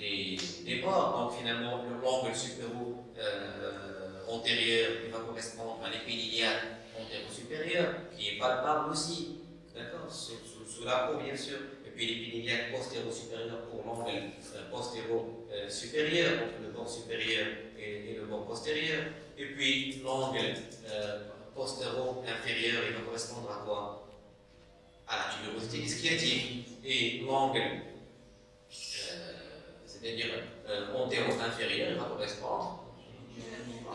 des, bords. Donc finalement, l'angle supéro euh, antérieur va correspondre à l'épine iliaque antéro-supérieure, qui est palpable aussi, d'accord? Sous, la peau, bien sûr. Et puis iliaque postéro-supérieure pour l'angle postéro-supérieur, entre le bord supérieur et, le bord postérieur. Et puis l'angle euh, postéro-inférieur, il va correspondre à quoi? À la tuberosité ischiatique. Et l'angle, c'est-à-dire euh, antéro-inférieur, il va correspondre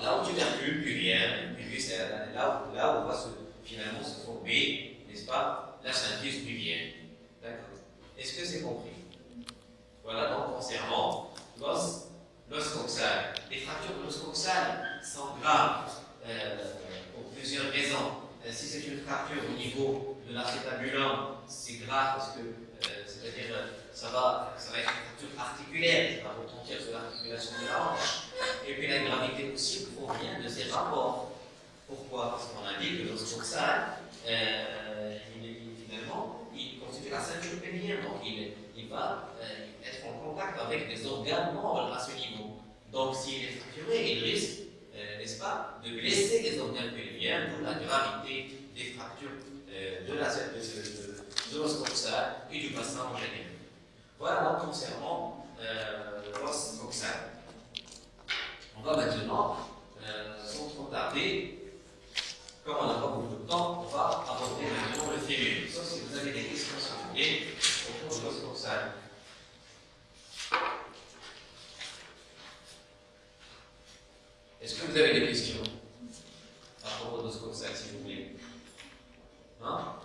là au tubercule pubien. Puis c'est là, là, là où va se, finalement se former, n'est-ce pas, la synthése pubienne. D'accord Est-ce que c'est compris? Voilà donc concernant l'os l'os coxal. Les fractures de l'os coxal sont graves euh, pour plusieurs raisons. Euh, si c'est une fracture au niveau de l'acétabulum, c'est grave parce que, euh, c'est-à-dire, ça va, être une fracture articulaire, ça va retentir sur l'articulation de la hanche. Et puis la gravité aussi provient de ces rapports. Pourquoi? Parce qu'on a dit que l'os coxal, il, il, finalement, il constitue la ceinture pénienne, donc il, va être en contact avec des organes membres à ce niveau. Donc, s'il est fracturé, il risque, euh, n'est-ce pas, de blesser les organes pelviens pour la gravité des fractures euh, de la de, et du bassin en général. Voilà concernant euh, l'os voxal. On va maintenant, euh, sans trop tarder, comme on n'a pas beaucoup de temps, on va aborder maintenant le fémur. Sauf si vous avez des questions sur le autour de l'os voxal. Est-ce que vous avez des questions à propos de l'os que ça, si vous voulez Hein?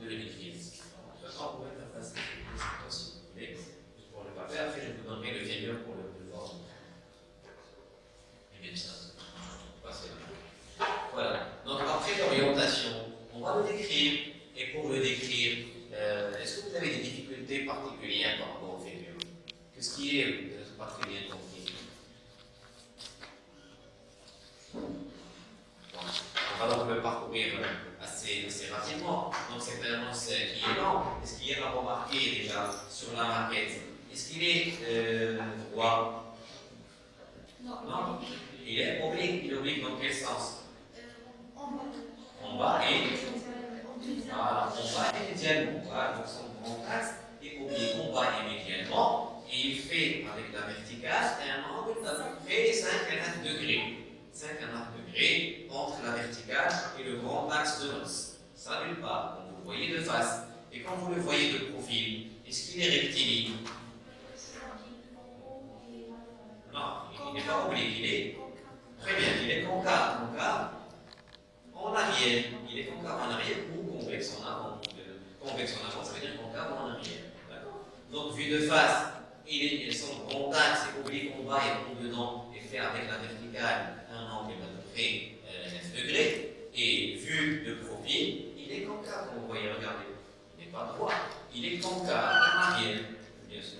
de le maîtriser. la verticale et le grand axe de l'os. Ça d'une part, quand vous le voyez de face, et quand vous le voyez de profil, est-ce qu'il est rectiligne? Non, il n'est pas oblique, il est très bien, il est concave, concave en arrière. Il est concave en arrière ou convexe en avant. Euh, convexe en avant, ça veut dire concave en arrière. Donc, vu de face, il est, son grand axe est oblique en bas et en dedans, et fait avec la verticale bien sûr.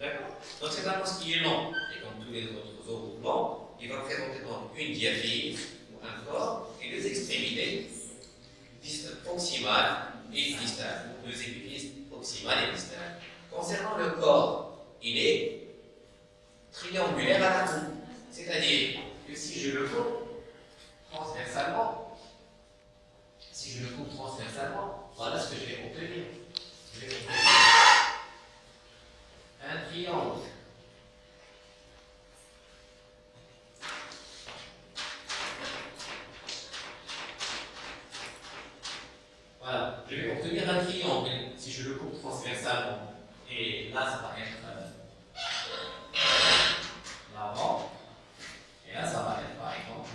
D'accord? Donc c'est un poste qui est long, et comme tous les autres os il va présenter donc une diaphyse, ou un corps, et deux extrémités proximales et distales, deux épiphyses proximales et distales. Concernant le corps, il est triangulaire à la coupe, C'est-à-dire que si je le coupe transversalement, si je le coupe transversalement, voilà ce que je vais obtenir. Un triangle. Voilà, je vais obtenir un triangle si je le coupe transversalement. Et là, ça va être euh, l'avant. Et là, ça va être, par exemple,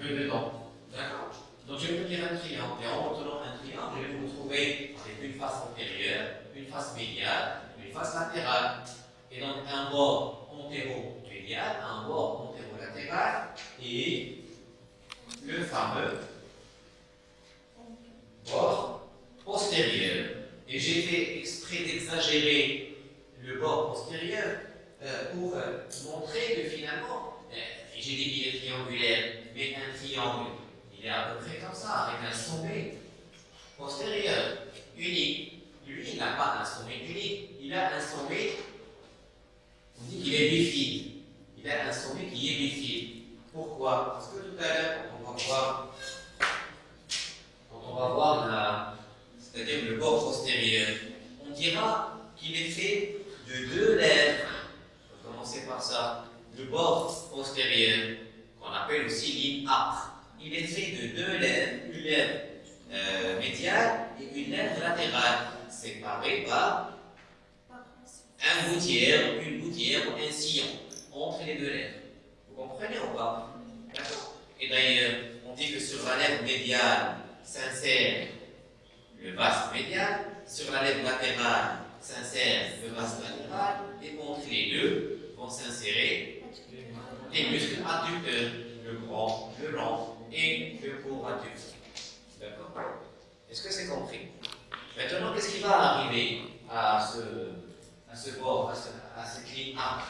le dedans. D'accord? Donc, je vais obtenir un triangle. Et en obtenant un triangle, je vais vous trouver une face antérieure, une face médiane, une face latérale. Et donc un bord antéro-médial, un bord antéro-latéral et le fameux bord postérieur. Et j'ai fait exprès d'exagérer le bord postérieur euh, pour euh, montrer que finalement, euh, j'ai dit qu'il est triangulaire, mais un triangle, il est à peu près comme ça, avec un sommet postérieur, unique. Lui, il n'a pas un sommet unique, il a un sommet, on dit qu'il est bifide. Il a un sommet qui est bifide. Pourquoi? Parce que tout à l'heure, quand on va voir on va voir c'est-à-dire le bord postérieur, on dira qu'il est fait de deux lèvres. On va commencer par ça. Le bord postérieur, qu'on appelle aussi ligne âpre, il est fait de deux lèvres, une lèvre euh, médiale et une lèvre latérale, séparées par un gouttière, une gouttière ou un sillon entre les deux lèvres. Vous comprenez ou pas? D'accord Et d'ailleurs, on dit que sur la lèvre médiale, s'insère le vaste médial, sur la lèvre latérale s'insère le vaste latéral, et entre les deux vont s'insérer les muscles adducteurs, le grand, le long et le court adducteur. Est-ce que c'est compris? Maintenant, qu'est-ce qui va arriver à ce, bord, à, cette ligne A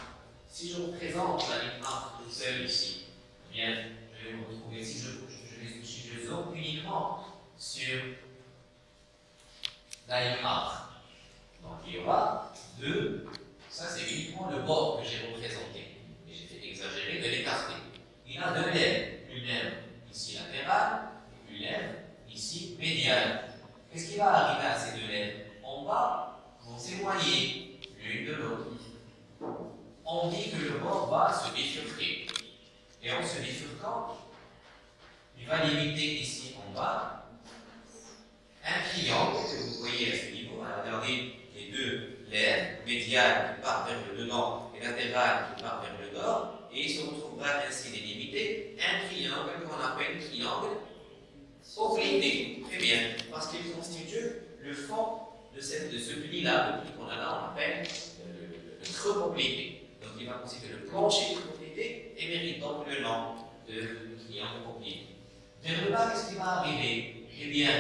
Si je représente la ligne A toute seule ici, eh bien, je vais me retrouver, si je, je, je, je zoome uniquement sur la ligne Donc il y aura deux, ça c'est uniquement le bord que j'ai représenté, et j'ai fait exagérer de l'écarter. Il a deux lèvres, une lèvre ici latérale, une lèvre ici médiale. Qu'est-ce qui va arriver à ces deux lèvres En bas, vont s'éloigner l'une de l'autre. On dit que le bord va se bifurquer. Et en se bifurquant, il va limiter ici en bas un triangle que vous voyez à ce niveau? regardez les deux lèvres médiales qui partent vers le dedans et latérales qui partent vers le nord, et il se retrouvera ainsi délimité un triangle qu'on appelle triangle obliqué. Très bien, parce qu'il constitue le fond de, cette, de ce pli-là, le pli qu'on a là, on appelle le, le obliqué. Donc il va constituer le plancher obliqué et mérite donc le nom de triangle obliqué. Vers le bas, qu'est-ce qui va arriver Eh bien,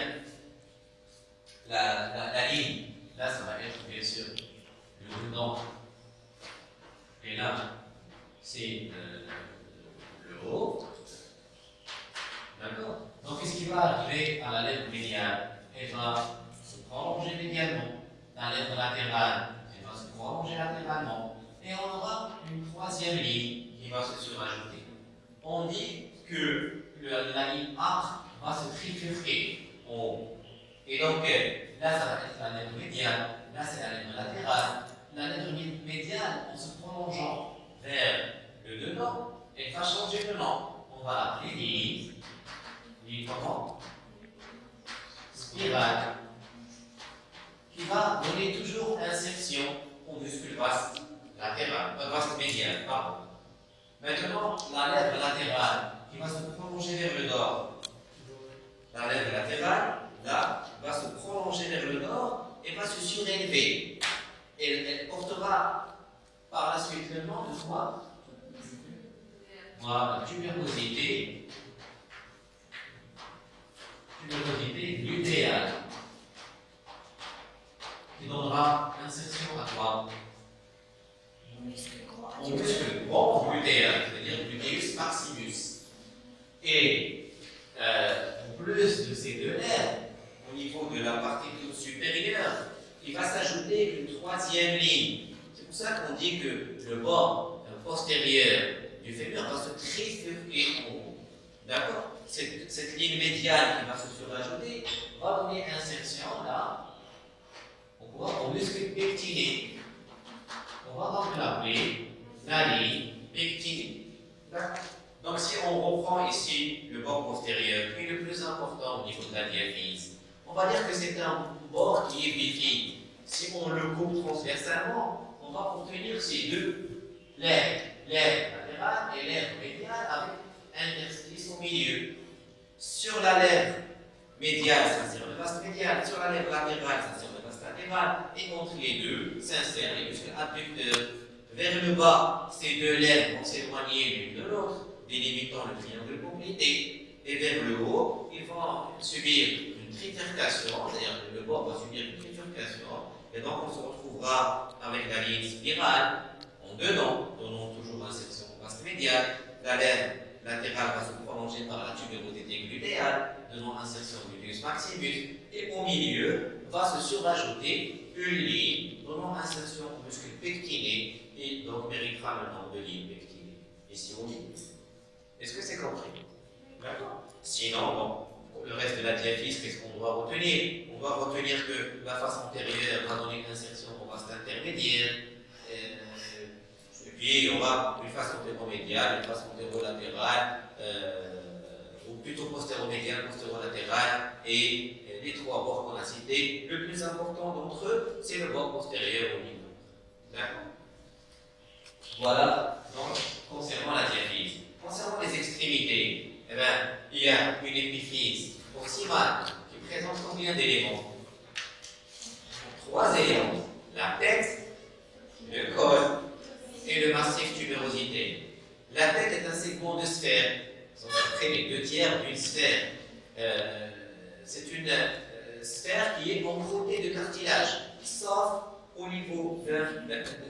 la, la, ligne, là, ça va être bien sûr le dedans. Et là, c'est le, haut. Donc, qu'est-ce qui va arriver à la lèvre médiane? Elle va se prolonger médialement. La lèvre latérale, elle va se prolonger latéralement. Et on aura une troisième ligne qui va se surajouter. On dit que la ligne A va se trifurquer en haut. Et donc, euh, là, ça va être la lèvre médiane, là, c'est la lèvre latérale. La lèvre médiane, en se prolongeant vers le dedans, elle va changer de nom. On va l'appeler Spirale. Qui va donner toujours insertion au muscle vaste latéral, euh, vaste médial, pardon. Maintenant, la lèvre latérale qui va se prolonger vers le nord. La lèvre latérale là, va se prolonger vers le nord et va se surélever. Elle, portera par la suite le nom de quoi? Tuberosité. Tuberosité lutéale. Qui donnera insertion à quoi Au muscle grand c'est-à-dire luteus maximus. Et euh, en plus de ces deux nerfs, au niveau de la partie supérieure, il va s'ajouter une troisième ligne. C'est pour ça qu'on dit que le bord postérieur du fémur va se trifurquer en haut. D'accord? Cette, cette, ligne médiane qui va se surajouter va donner insertion là au, au muscle pectiné. On va donc l'appeler la ligne pectinée. Donc si on reprend ici le bord postérieur, qui est le plus important au niveau de la diaphyse, On va dire que c'est un bord qui est bifide. Si on le coupe transversalement, on va obtenir ces deux lèvres, lèvres latérales et lèvres médiales avec un interstice au milieu. Sur la lèvre médiale, sert le vaste médial. Sur la lèvre latérale, sert le vaste latéral. Et entre les deux s'insèrent les muscles abducteurs. Vers le bas, ces deux lèvres vont s'éloigner l'une de l'autre, délimitant le triangle complété. Et vers le haut, ils vont subir une trifurcation, c'est-à-dire que le bord va subir une trifurcation. Et donc, on se retrouvera avec la ligne spirale en dedans, donnant toujours insertion vaste médiale. La lèvre latérale va se prolonger par la tuberosité glutéale, donnant insertion gluteus maximus. Et au milieu, va se surajouter une ligne donnant insertion au muscle pectiné et donc méritera le nombre de lignes pectinées. Ici au milieu. Est-ce que c'est compris? D'accord Sinon, bon, le reste de la diaphyse, qu'est-ce qu'on doit retenir? On doit retenir que la face antérieure va donner une insertion au vaste intermédiaire. Puis, on va une face antéromédiale, une face antérolatérale, euh, ou plutôt postéromédiale, postérolatérale, et les trois bords qu'on a cités. Le plus important d'entre eux, c'est le bord postérieur au niveau. D'accord? Voilà, donc, concernant la diaphyse. Concernant les extrémités, eh bien, il y a une épiphyse proximale qui présente combien d'éléments? Trois éléments. La tête, le col et le massif tubérosité. La tête est un segment de sphère. Ce sont les deux tiers d'une sphère. Euh, c'est une euh, sphère qui est encroûtée de cartilage, sauf au niveau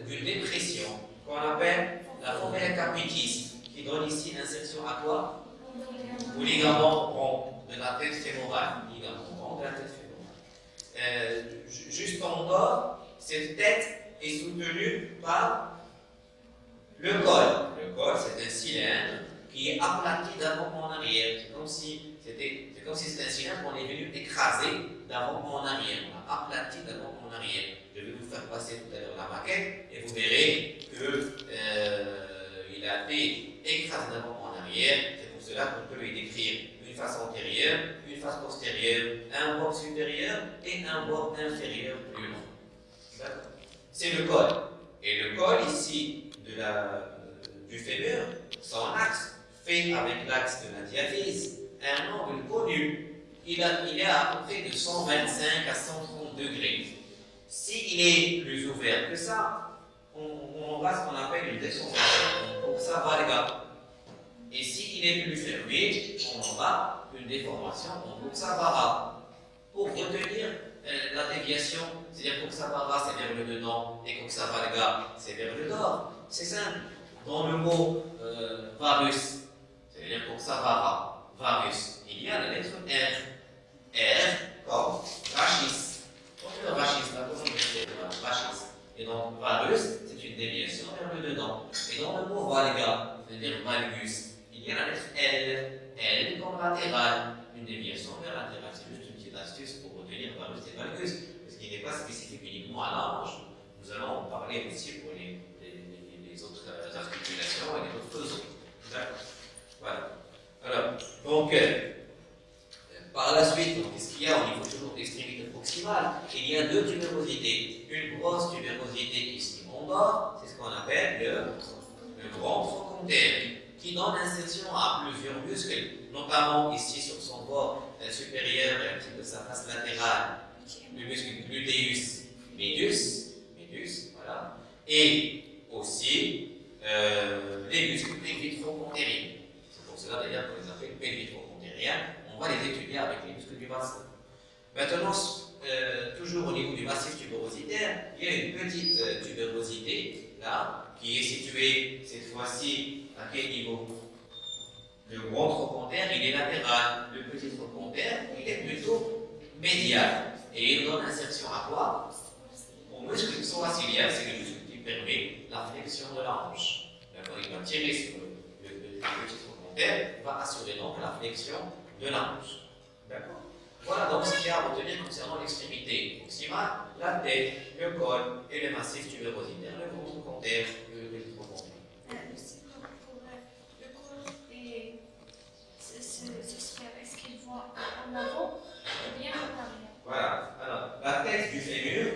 d'une dépression qu'on appelle la fourmelle capitis, qui donne ici l'insertion à quoi Au ligament rond de la tête fémorale. Ligament rond de la tête fémorale. Euh, juste en bas, cette tête est soutenue par le col. Le col, c'est un cylindre qui est aplati d'avant en arrière. C'est comme si c'était si un cylindre qu'on est venu écraser d'avant en arrière. On a aplati d'avant en arrière. Je vais vous faire passer tout à l'heure la maquette et vous verrez qu'il euh, a été écrasé d'avant en arrière. C'est pour cela qu'on peut lui décrire une face antérieure, une face postérieure, un bord supérieur et un bord inférieur plus long. C'est le col. Et le col ici de la, du fémur, son axe, fait avec l'axe de la diaphyse, un angle connu, il, est à peu près de 125 à 130 degrés. S'il est plus ouvert que ça, on, on aura ce qu'on appelle une déformation pour sa valga. Et s'il est plus fermé, on aura une déformation en vara. Pour retenir euh, la déviation, c'est-à-dire vara c'est vers le dedans et valga c'est vers le dehors, c'est simple. Dans le mot euh, varus, c'est-à-dire vara varus, il y a la lettre R. R comme rachis. Donc rachis, la rachis. Et donc varus, c'est une déviation vers le dedans. Et dans le mot valga, c'est-à-dire valgus, il y a la lettre L. L comme latéral, une déviation vers latéral. C'est juste une petite astuce pour retenir varus et valgus, ce qui n'est pas spécifique uniquement à l'ange. Nous allons en parler aussi pour les, articulations et les autres zones. D'accord Voilà. Alors, donc, euh, par la suite, qu'est-ce qu'il y a au niveau toujours d'extrémité proximale? Il y a deux tubérosités. Une grosse tubérosité ici en bas, c'est ce qu'on appelle le, le grand trochanter, qui donne insertion à plusieurs muscles, notamment ici sur son bord euh, supérieur et un petit peu sa face latérale, le muscle gluteus medius, medius voilà, et aussi euh, les muscles pectoraux cela d'ailleurs qu'on les appelle pelvitrocontériens, on va les étudier avec les muscles du bassin. Maintenant, euh, toujours au niveau du massif tuberositaire, il y a une petite euh, tuberosité là, qui est située cette fois-ci à quel niveau? Le grand trochanter, il est latéral. Le petit trochanter, il est plutôt médial. Et il donne insertion à quoi? Au muscle psoasiliaire, c'est le muscle qui permet la flexion de la hanche va tirer sur le, petit on va assurer donc la flexion de la pouce. D'accord? Voilà donc ce qu'il y a à retenir concernant l'extrémité proximale, la tête, le col et le massif tuberositaire, le contre-contaire, le électrocondère. Euh, le col et ce, est-ce qu'il va en avant ou bien en arrière? Voilà, alors la tête du fémur,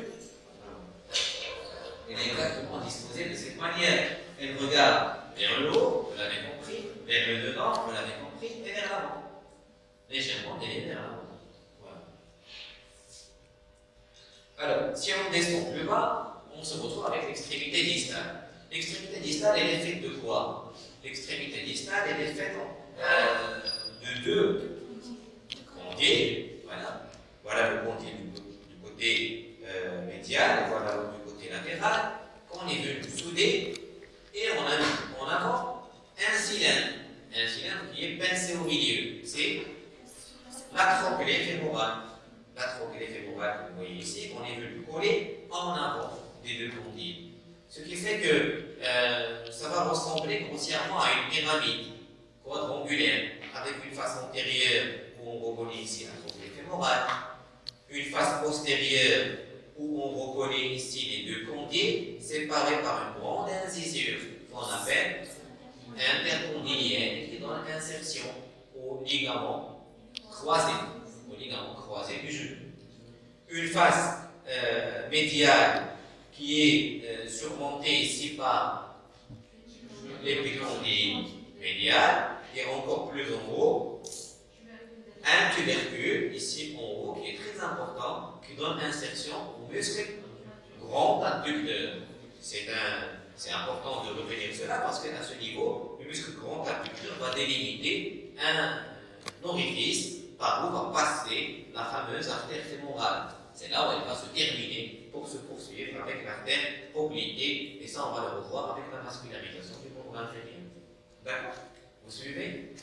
elle est exactement disposée de cette manière. Elle regarde vers le haut, vous l'avez compris. Vers le devant, vous l'avez compris. Et vers l'avant. Légèrement délié vers l'avant. Voilà. Alors, si on descend plus bas, on se retrouve avec l'extrémité distale. L'extrémité distale, elle est faite de quoi? L'extrémité distale, elle est faite euh, de deux condés. Voilà. Voilà le condé du, côté euh, médial, voilà du côté latéral, qu'on est venu souder et on a en avant un cylindre. Un cylindre qui est pincé au milieu. C'est la tronclée fémorale. La tronclée fémorale que vous voyez ici, qu'on est venu coller en avant des deux condiers. Ce qui fait que euh, ça va ressembler grossièrement à une pyramide quadrangulaire, avec une face antérieure où on reconnaît ici la tronclée fémorale, une face postérieure où on reconnaît ici les deux condiers, séparés par une grande incisure qu'on appelle intercondylienne qui donne insertion au ligament croisé, au ligament croisé du genou. Une face euh, médiale qui est euh, surmontée ici par l'épicondyle médial et encore plus en haut, un tubercule ici en haut qui est très important, qui donne insertion muscle grand adducteur. C'est important de retenir cela parce qu'à ce niveau, le muscle grand adducteur va délimiter un orifice par où va passer la fameuse artère fémorale. C'est là où elle va se terminer pour se poursuivre avec l'artère obliquée. Et ça, on va le revoir avec la mascularisation du membre inférieur. D'accord Vous suivez?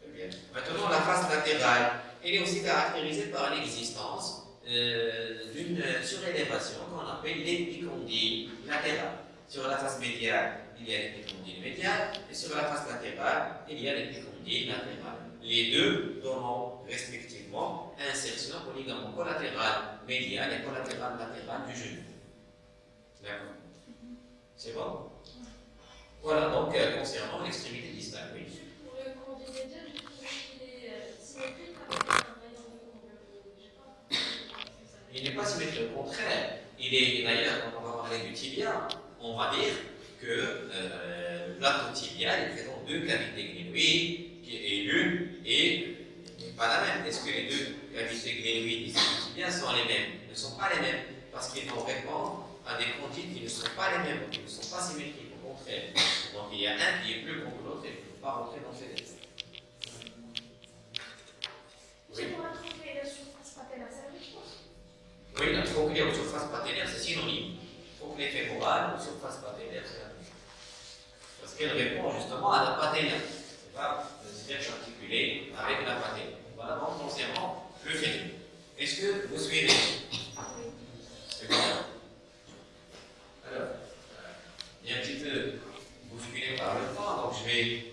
Très bien. Maintenant, la face latérale, elle est aussi caractérisée par l'existence euh, d'une surélévation qu'on appelle l'épicondyle latéral. Sur la face médiale, il y a l'épicondyle médial, et sur la face latérale, il y a l'épicondyle latéral. Les deux donnant respectivement insertion au ligament collatéral médial et collatéral latéral du genou. D'accord? C'est bon? Voilà donc euh, concernant l'extrémité distale. Oui. Je qu'il est euh, symétrique avec un rayon de Il n'est pas symétrique, au contraire. Il est d'ailleurs, quand on va parler du tibia, on va dire que euh, la tibial est présent deux cavités glénoïdes et l'une est pas la même. Est-ce que les deux cavités glénoïdes ici bien sont les mêmes? Ils ne sont pas les mêmes parce qu'ils vont répondre à des conduites qui ne sont pas les mêmes, qui ne sont pas symétriques, au contraire. Donc il y a un qui est plus grand que l'autre et il ne faut pas rentrer dans ces Oui, la tronclée aux surface c'est synonyme. Tronclée fémorale ou surface patellaire, c'est la même. Parce qu'elle répond justement à la patellaire. C'est pas siège articulé avec la pâté. Voilà donc concernant le féminin. Est-ce que vous suivez C'est bien. Alors, il y a un petit peu bousculé par le temps, donc je vais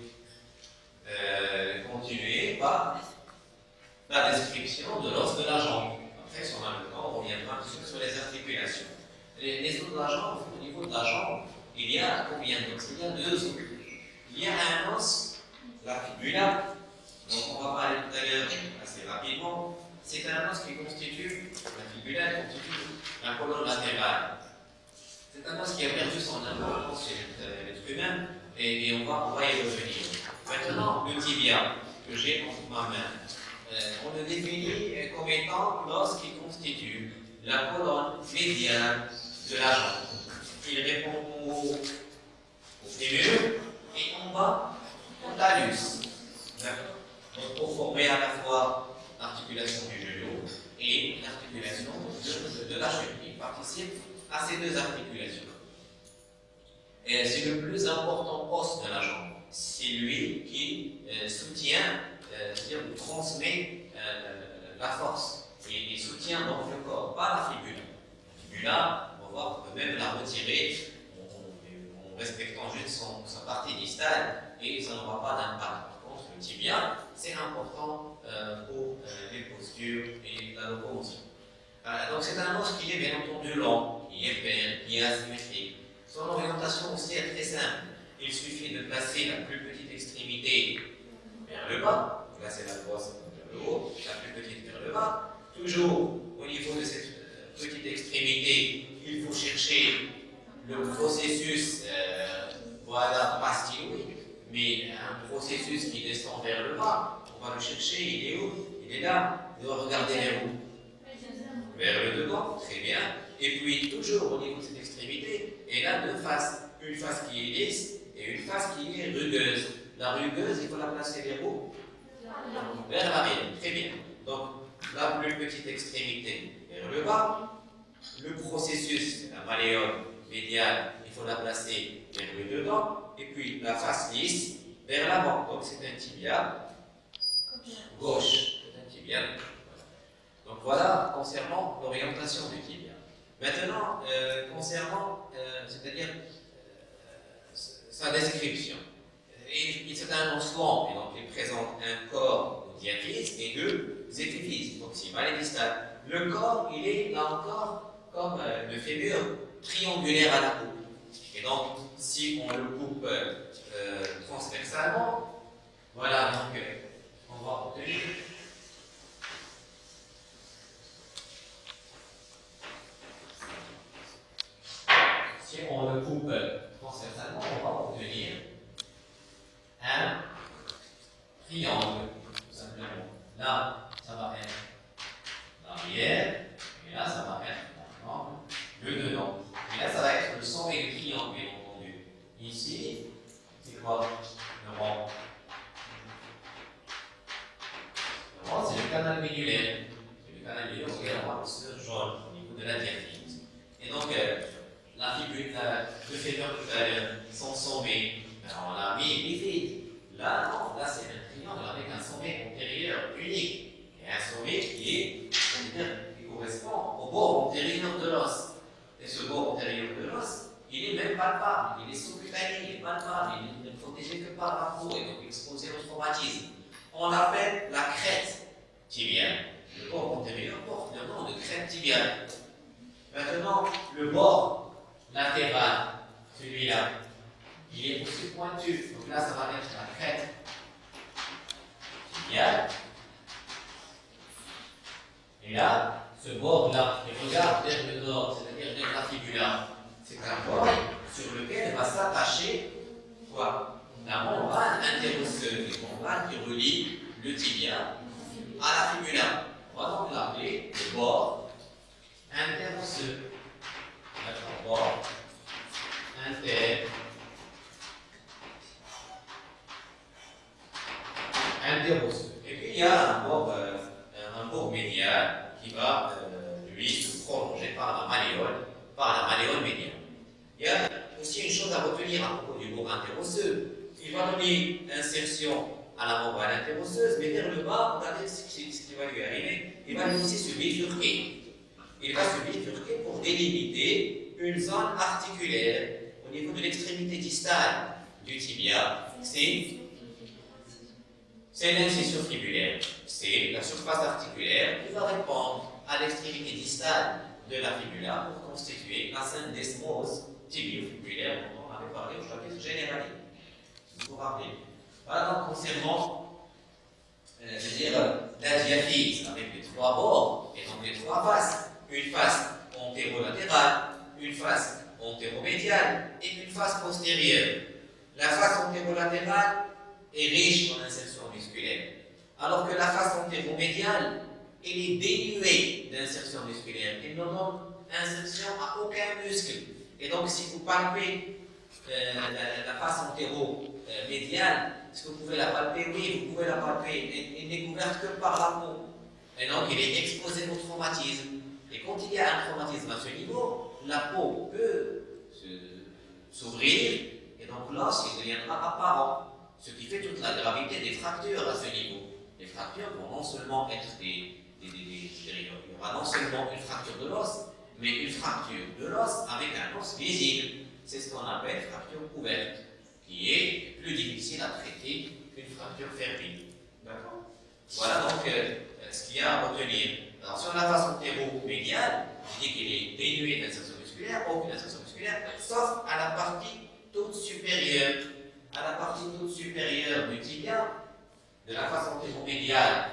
euh, continuer par la description de l'os de la jambe. Après, si on a le temps, on reviendra un peu sur les articulations. Les, les os de la jambe, au niveau de la jambe, il y a a deux os. Il y a un os la fibula, dont on va parler tout à l'heure assez rapidement, c'est un os qui constitue, la fibula constitue la colonne latérale. C'est un os qui a perdu son importance chez l'être humain et, on, va, y revenir. Maintenant, le tibia que j'ai entre ma main, euh, on le définit comme étant l'os qui constitue la colonne médiane de la jambe. Il répond au, et en bas talus. Donc pour former à la fois l'articulation du genou et l'articulation de, la cheville. Il participe à ces deux articulations. C'est le plus important os de la jambe. C'est lui qui euh, soutient, euh, c'est-à-dire transmet euh, la force et, soutient donc le corps, pas la fibula. La fibula, on va voir, on peut même la retirer respectant juste sa partie distale et ça n'aura pas d'impact. Par contre, le tibia, c'est important euh, pour euh, les postures et la locomotion. Euh, donc c'est un os qui est bien entendu long, qui est père, qui est asymétrique. Son orientation aussi est très simple. Il suffit de placer la plus petite extrémité vers le bas, placer la brosse vers le haut, la plus petite vers le bas. Toujours au niveau de cette petite extrémité, il faut chercher le processus voilà, pastilleux mais un processus qui descend vers le bas, on va le chercher, il est où? Il est là, il doit regarder vers où? Vers le devant, très bien. Et puis, toujours au niveau de cette extrémité, elle a deux faces. Une face qui est lisse et une face qui est rugueuse. La rugueuse, il faut la placer vers où? Vers l'arrière. Très bien. Donc, la plus petite extrémité vers le bas. Le processus, la malléole médiale, il faut la placer vers le dedans. Et puis, la face lisse vers l'avant. Donc, c'est un tibia gauche. C'est un tibia Donc, voilà concernant l'orientation du tibia. Maintenant, euh, concernant, euh, c'est-à-dire euh, sa description. C'est un et donc il présente un corps diaphyse et deux épiphyses, proximal et distal. Le corps, il est là encore comme le fémur triangulaire à la coupe. Et donc, si on le coupe transversalement, voilà, donc on va obtenir si on le coupe transversalement, on va obtenir un triangle, tout simplement. Là, ça va être l'arrière, palpez euh, la, face antéromédiale, est-ce que vous pouvez la palper Oui, vous pouvez la palper. Elle, n'est couverte que par la peau. Et donc, il est exposé au traumatisme. Et quand il y a un traumatisme à ce niveau, la peau peut s'ouvrir et donc l'os deviendra apparent, ce qui fait toute la gravité des fractures à ce niveau. Les fractures vont non seulement être des, il y aura non seulement une fracture de l'os, mais une fracture de l'os avec un os visible. C'est ce qu'on appelle fracture ouverte, qui est plus difficile à traiter qu'une fracture fermée. D'accord? Voilà donc euh, ce qu'il y a à retenir. Alors sur la face antéro-médiale, je dis qu'il est dénué d'insertion musculaire, aucune insertion musculaire, sauf à la partie toute supérieure. À la partie toute supérieure du tibia, de la face antéromédiale.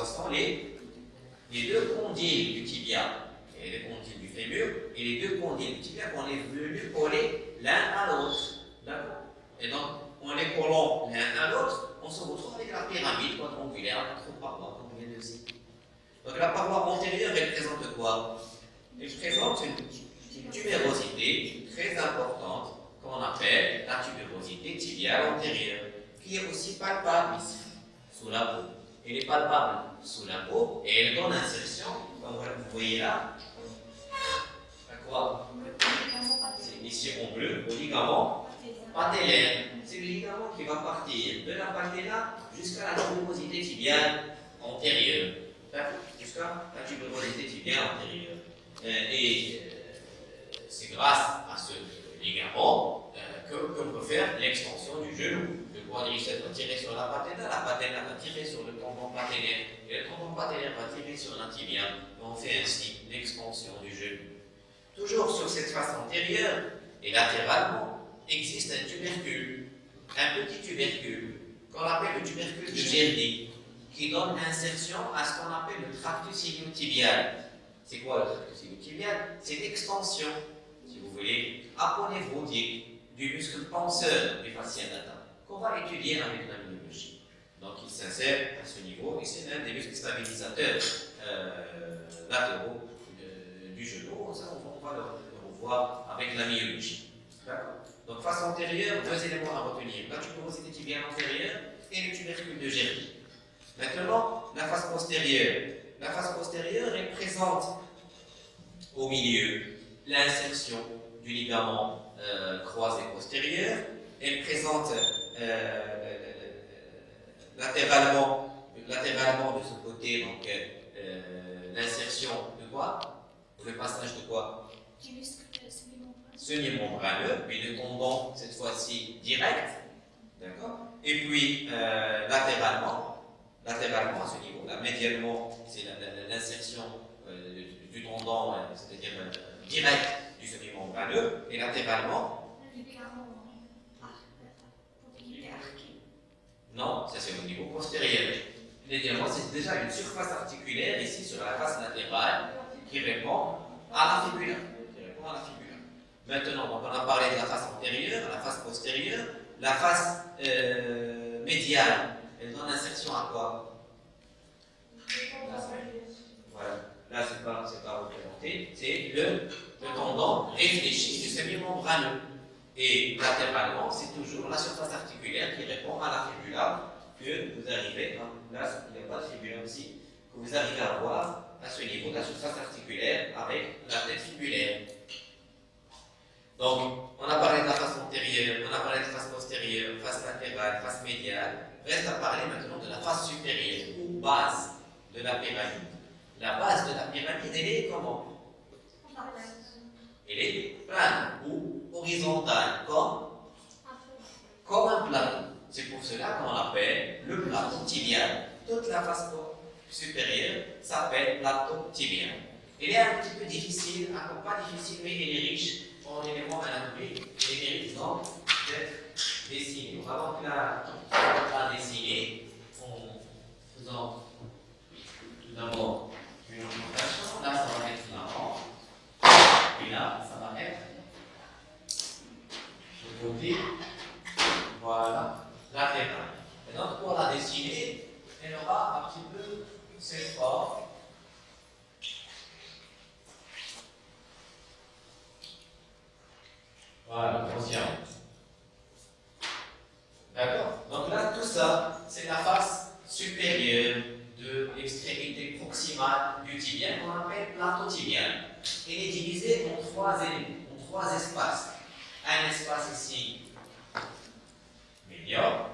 Ce sont les, les deux condyles du tibia, et les condyles du fémur, et les deux condyles du tibia qu'on est venu coller l'un à l'autre. D'accord? Et donc, en les collant l'un à l'autre, on se retrouve avec la pyramide quadrangulaire, notre paroi, comme vient de dire. Donc la paroi antérieure, elle présente quoi? Elle présente une une tubérosité très importante qu'on appelle la tubérosité tibiale antérieure, qui est aussi palpable ici, sous la peau. Elle est palpable sous la peau et elle donne insertion, comme vous voyez là, quoi? C'est ici bleu, au ligament patellaire. C'est le ligament qui va partir de la patella jusqu'à la tubérosité tibiale antérieure. Jusqu'à la tubérosité tibiale antérieure. Euh, et c'est grâce à ce ligament euh, qu'on peut faire l'extension du genou. Quadriceps va tirer sur la patella, la patella va tirer sur le tendon patellaire, et le tendon patellaire va tirer sur l'intibia. On fait ainsi l'extension du genou. Toujours sur cette face antérieure et latéralement, existe un tubercule, un petit tubercule, qu'on appelle le tubercule de Gerdy, qui donne l'insertion à ce qu'on appelle le tractus iliotibial. C'est quoi le tractus iliotibial C'est l'extension voulez, apprenez-vous du muscle penseur du fascia data qu'on va étudier la myologie. Donc il s'insère à ce niveau et c'est l'un des muscles stabilisateurs euh, latéraux du genou. Ça, on va, le, revoir avec la myologie. Donc face antérieure, deux éléments à retenir. La tuberosité tibiale antérieure et le tubercule de Gerdy. Maintenant, la face postérieure. La face postérieure est présente au milieu l'insertion du ligament euh, croisé postérieur. Elle présente euh, latéralement latéralement de ce côté, donc euh, l'insertion de quoi? Le passage de quoi? Semi-membraneux, puis le tendon, cette fois-ci, direct. D'accord? Et puis, euh, latéralement, latéralement à ce niveau-là, médialement, c'est l'insertion euh, du tendon, c'est-à-dire direct du semi-membraneux, et latéralement, Non, ça c'est au niveau postérieur. C'est déjà une surface articulaire ici sur la face latérale qui répond à la fibula. Qui répond à. Maintenant, donc on a parlé de la face antérieure, la face postérieure, la face euh, médiale. Elle donne insertion à quoi? Voilà. Là, c'est pas, pas représenté. C'est le, le tendon réfléchi du semi-membraneux. Et latéralement, c'est toujours la surface articulaire qui répond à la fibula que vous arrivez, hein, là, il n'y a pas de fibula aussi, que vous arrivez à voir à ce niveau de la surface articulaire avec la tête fibulaire. Donc, on a parlé de la face antérieure, on a parlé de la face postérieure, face latérale, face médiale. Reste à parler maintenant de la face supérieure ou base de la pyramide. La base de la pyramide, elle est comment? Elle est plane ou horizontale, comme, comme un plateau. C'est pour cela qu'on appelle le plateau tibial. Toute la face supérieure s'appelle plateau tibial. Il est un petit peu difficile, pas difficile, mais il est riche en éléments anatomiques et mérite donc d'être dessiné. Va donc la, la dessiner en faisant tout d'abord une orientation. Là, ça va être l'avant. Là, ça va être le côté. Voilà, latérale. Et donc, pour la dessiner, elle aura un petit peu cette forme. Voilà, conscient. D'accord? Donc là, tout ça, c'est la face supérieure de l'extrémité proximale du tibia qu'on appelle plateau tibial. Elle est divisée en trois éléments, en trois espaces. Un espace ici, médian,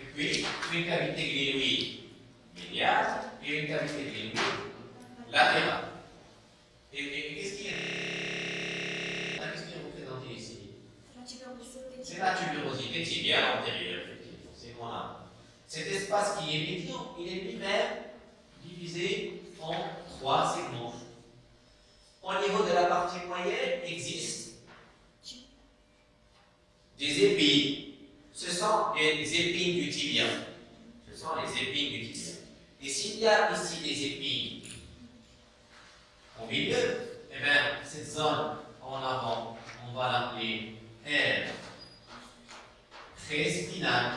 et puis une cavité glénoïde médiane et une cavité glénoïde latérale. Et, et, et qu'est-ce qui est, qu'est-ce qui est représenté ici? C'est la tuberosité tibiale antérieure, effectivement. C'est a. Cet espace qui est médian, il est lui-même divisé en trois segments. Au niveau de la partie moyenne, existe des épines. Ce sont les épines du tibia. Ce sont les épines du tibia. Et s'il y a ici des épines au milieu, eh bien, cette zone en avant, on va l'appeler R très spinal.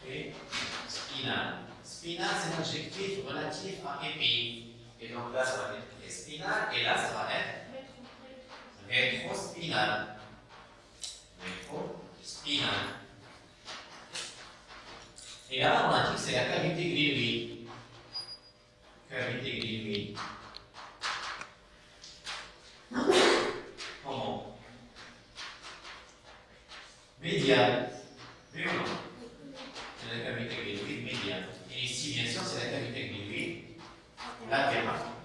Très spinal. Spinal, c'est un adjectif relatif à épine. Et donc là, ça va être spinal, et là, ça va être rétrospinal. Rétrospinal. Et là, on a dit que c'est la cavité glénoïde. Cavité glénoïde. Comment? Médiane. Oui C'est la cavité glénoïde médiane. Et ici, bien sûr, c'est la cavité glénoïde latérale.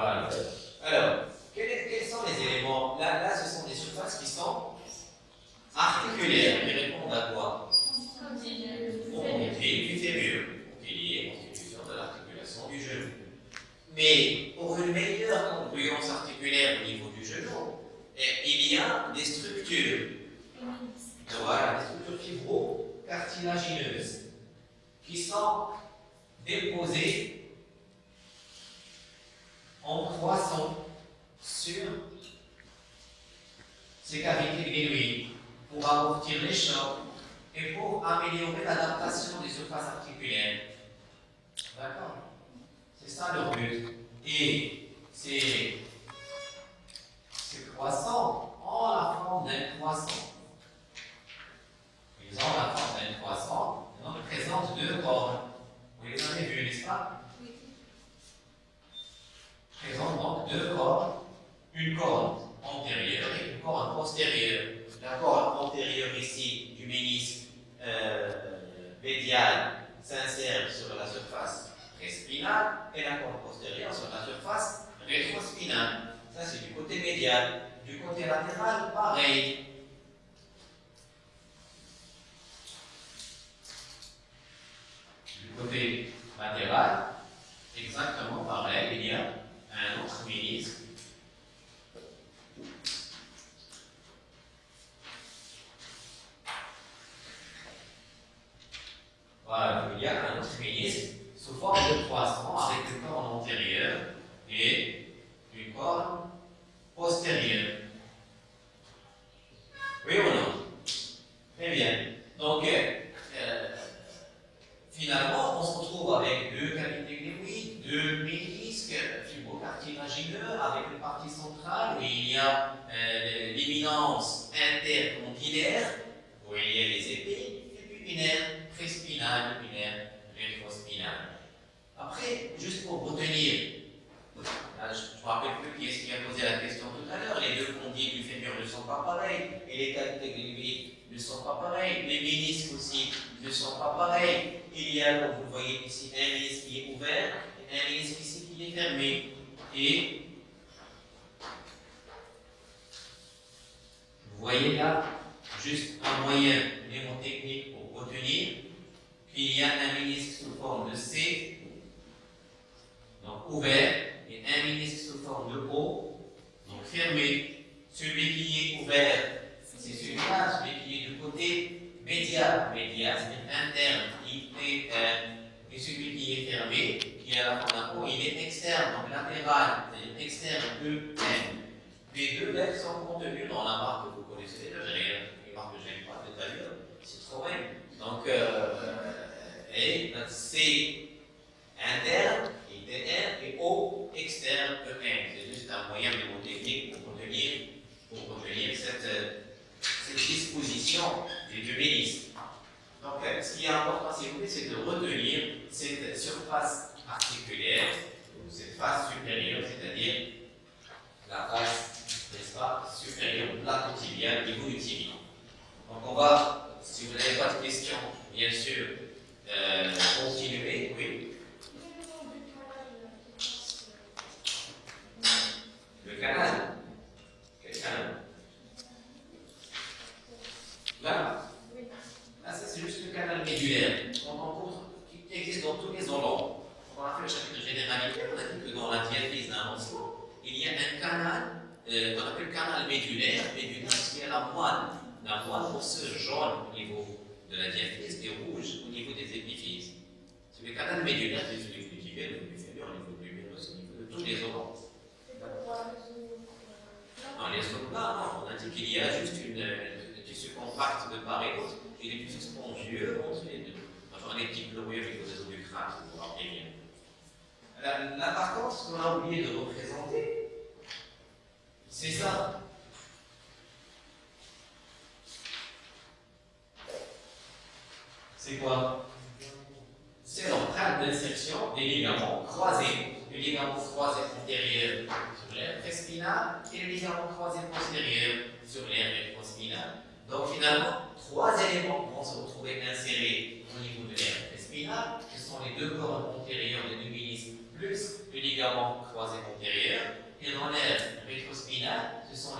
Voilà. Alors, quels, quels, sont les éléments là, là, ce sont des surfaces qui sont articulaires, qui répondent à quoi? Au pilier du fémur, au pilier, constitution de l'articulation du genou. Mais pour une meilleure congruence articulaire au niveau du genou, eh, il y a des structures. Voilà, des structures fibro-cartilagineuses qui sont déposées en croissant sur ces cavités glénoïdes pour amortir les chocs et pour améliorer l'adaptation des surfaces articulaires. D'accord? C'est ça leur but. Et ces, croissants ont la forme d'un croissant. Ils ont la forme d'un croissant, ils présentent deux cornes. Vous les avez vus, n'est-ce pas? présente donc deux cornes, une corne antérieure et une corne postérieure. La corne antérieure ici du ménisque euh, médial s'insère sur la surface préspinale et la corne postérieure sur la surface rétrospinale. Ça c'est du côté médial. Du côté latéral, pareil. Du côté latéral, exactement pareil.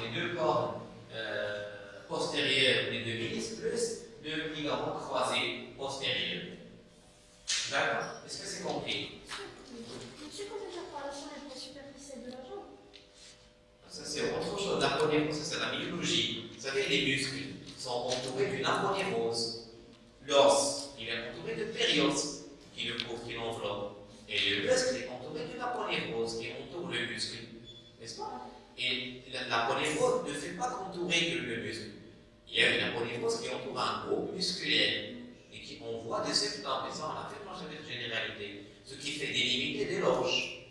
les deux cordes euh, postérieures des deux vis plus deux ligaments croisés postérieurs. D'accord Est-ce que c'est compris? Par la de la jambe Ça, c'est autre chose. L'aponérose, c'est la myologie. Vous savez, les muscles sont entourés d'une aponérose. L'os, il est entouré de périos qui le couvre, qui l'enveloppe. Et le muscle est entouré d'une aponérose qui entoure le muscle. N'est-ce pas? Et la, la ne fait pas qu'entourer que le muscle. Il y a une ponéphrose qui entoure un groupe musculaire et qui envoie des septants, mais ça on l'a fait dans cette généralité, ce qui fait délimiter des loges.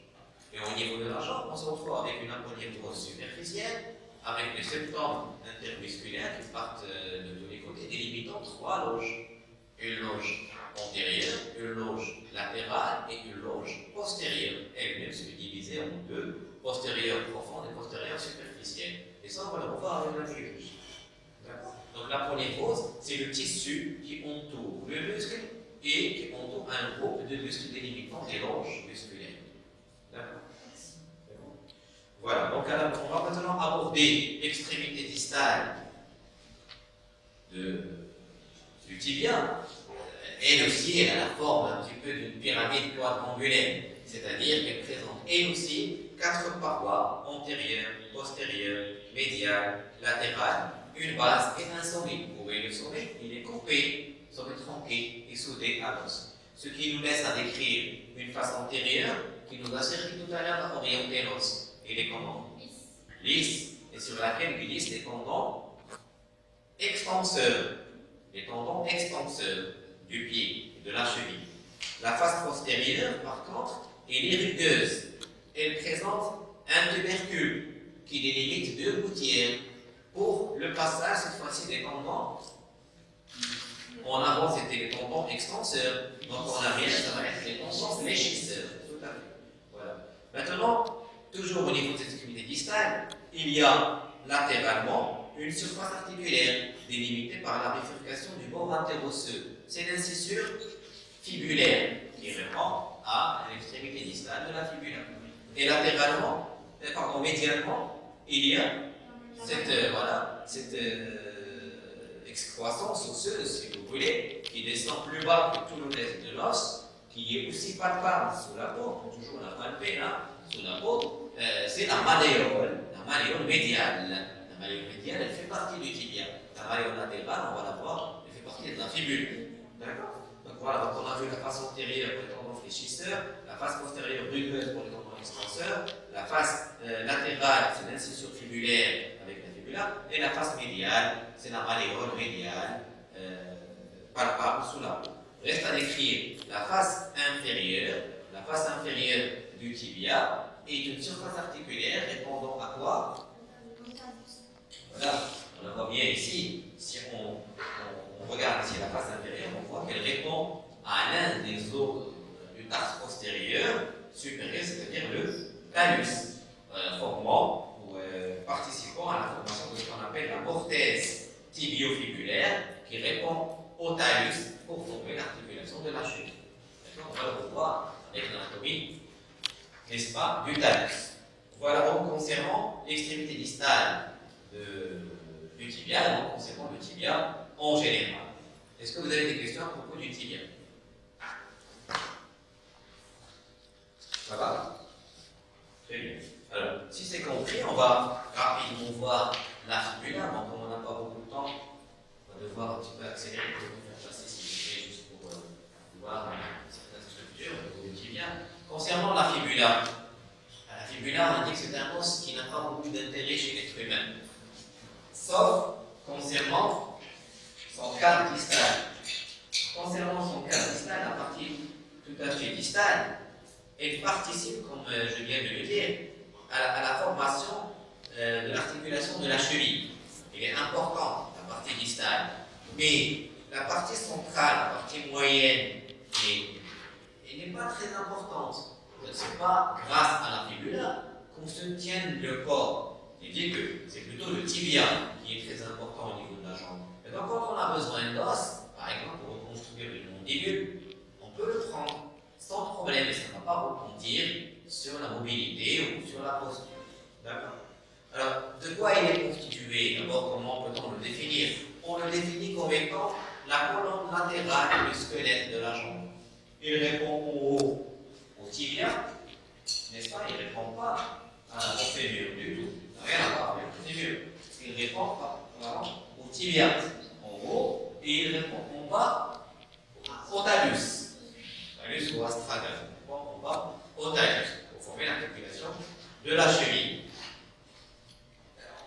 Et au niveau de la jambe, on se retrouve avec une ponéphrose superficielle, avec des septants intermusculaires qui partent euh, de tous les côtés, délimitant trois loges. Une loge antérieure, une loge latérale et une loge postérieure. Elle-même se divisée en deux postérieure profonde et postérieure superficielle. Et ça, on va le revoir avec la virus. Donc la première polynévrose, c'est le tissu qui entoure le muscle et qui entoure un groupe de muscles délimitant des loges musculaires. D'accord Voilà, donc on va maintenant aborder l'extrémité distale du tibia. Elle aussi, elle a la forme un petit peu d'une pyramide quadrangulaire, c'est-à-dire qu'elle présente elle aussi quatre parois antérieures, postérieures, médiales, latérales, une base et un sommet. Vous voyez le sommet, il est coupé, sommet tronqué et soudé à l'os. Ce qui nous laisse à décrire une face antérieure qui nous a servi tout à l'heure à orienter l'os. Il est comment? Lisse. Et sur laquelle glissent les tendons? Extenseurs. Les tendons extenseurs du pied, de la cheville. La face postérieure, par contre, est rugueuse. Elle présente un tubercule qui délimite deux gouttières pour le passage, cette fois-ci, des tendons. En avant, c'était les tendons extenseurs. Donc en arrière, ça va être les tendons fléchisseurs. Tout à fait. Maintenant, toujours au niveau de cette extrémité distale, il y a latéralement une surface articulaire délimitée par la bifurcation du bord interosseux. C'est l'incisure fibulaire qui répond à l'extrémité distale de la fibula. Et latéralement, euh, pardon, médialement, il y a cette, euh, voilà, cette euh, excroissance osseuse, si vous voulez, qui descend plus bas que tout le reste de l'os, qui est aussi palpable sous la peau, toujours la palper là, sous la peau, c'est la malléole, la malléole médiale. La malléole médiale, elle fait partie du tibia. La malléole latérale, on va la voir, elle fait partie de la fibule. D'accord? Donc voilà, donc on a vu la face antérieure pour les tendons fléchisseurs, la face postérieure rugueuse pour les tendons la face euh, latérale, c'est l'incision fibulaire et la face médiale, c'est la malléole médiale euh, palpable sous la peau. Reste à décrire la face inférieure. La face inférieure du tibia est une surface articulaire répondant à quoi? Voilà, on la voit bien ici. Si on, regarde ici la face inférieure, on voit qu'elle répond à l'un des os du tarse postérieur supérieur, c'est-à-dire le talus, euh, formant participant à la formation de ce qu'on appelle la mortaise tibiofibulaire qui répond au talus pour former l'articulation de la cheville. On va le revoir avec l'anatomie, n'est-ce pas, du talus. Voilà donc concernant l'extrémité distale du tibia, donc concernant le tibia en général. Est-ce que vous avez des questions à propos du tibia? Ça va? Très bien. Alors, si c'est compris, on va rapidement voir la fibula. Bon, comme on n'a pas beaucoup de temps, on va devoir un petit peu accélérer pour vous faire passer, si vous voulez, juste pour euh, voir certaines structures du tibia. Concernant la fibula, la fibula, on dit que c'est un os qui n'a pas beaucoup d'intérêt chez l'être humain, sauf concernant son cadre distal. Concernant son cadre distal, la partie tout à fait distale, elle participe, comme euh, je viens de le dire, à, la formation euh, de l'articulation de la cheville. Elle est importante, la partie distale. Mais la partie centrale, la partie moyenne, elle n'est pas très importante. Ce n'est pas grâce à la fibula qu'on se tienne le corps. Il que c'est plutôt le tibia qui est très important au niveau de la jambe. Et donc quand on a besoin d'os, par exemple pour reconstruire une mandibule, on peut le prendre sans problème ça ne va pas rebondir sur la mobilité ou sur la posture. D'accord Alors, de quoi il est constitué? D'abord, comment peut-on le définir? On le définit comme étant la colonne latérale du squelette de la jambe. Il répond au haut au tibia, n'est-ce pas? Il ne répond pas à, fémur du tout. Rien à voir avec le fémur. Il répond pas, au tibia en haut et il répond en bas au talus. Ou astragalus. En bas au talus l'articulation de la cheville.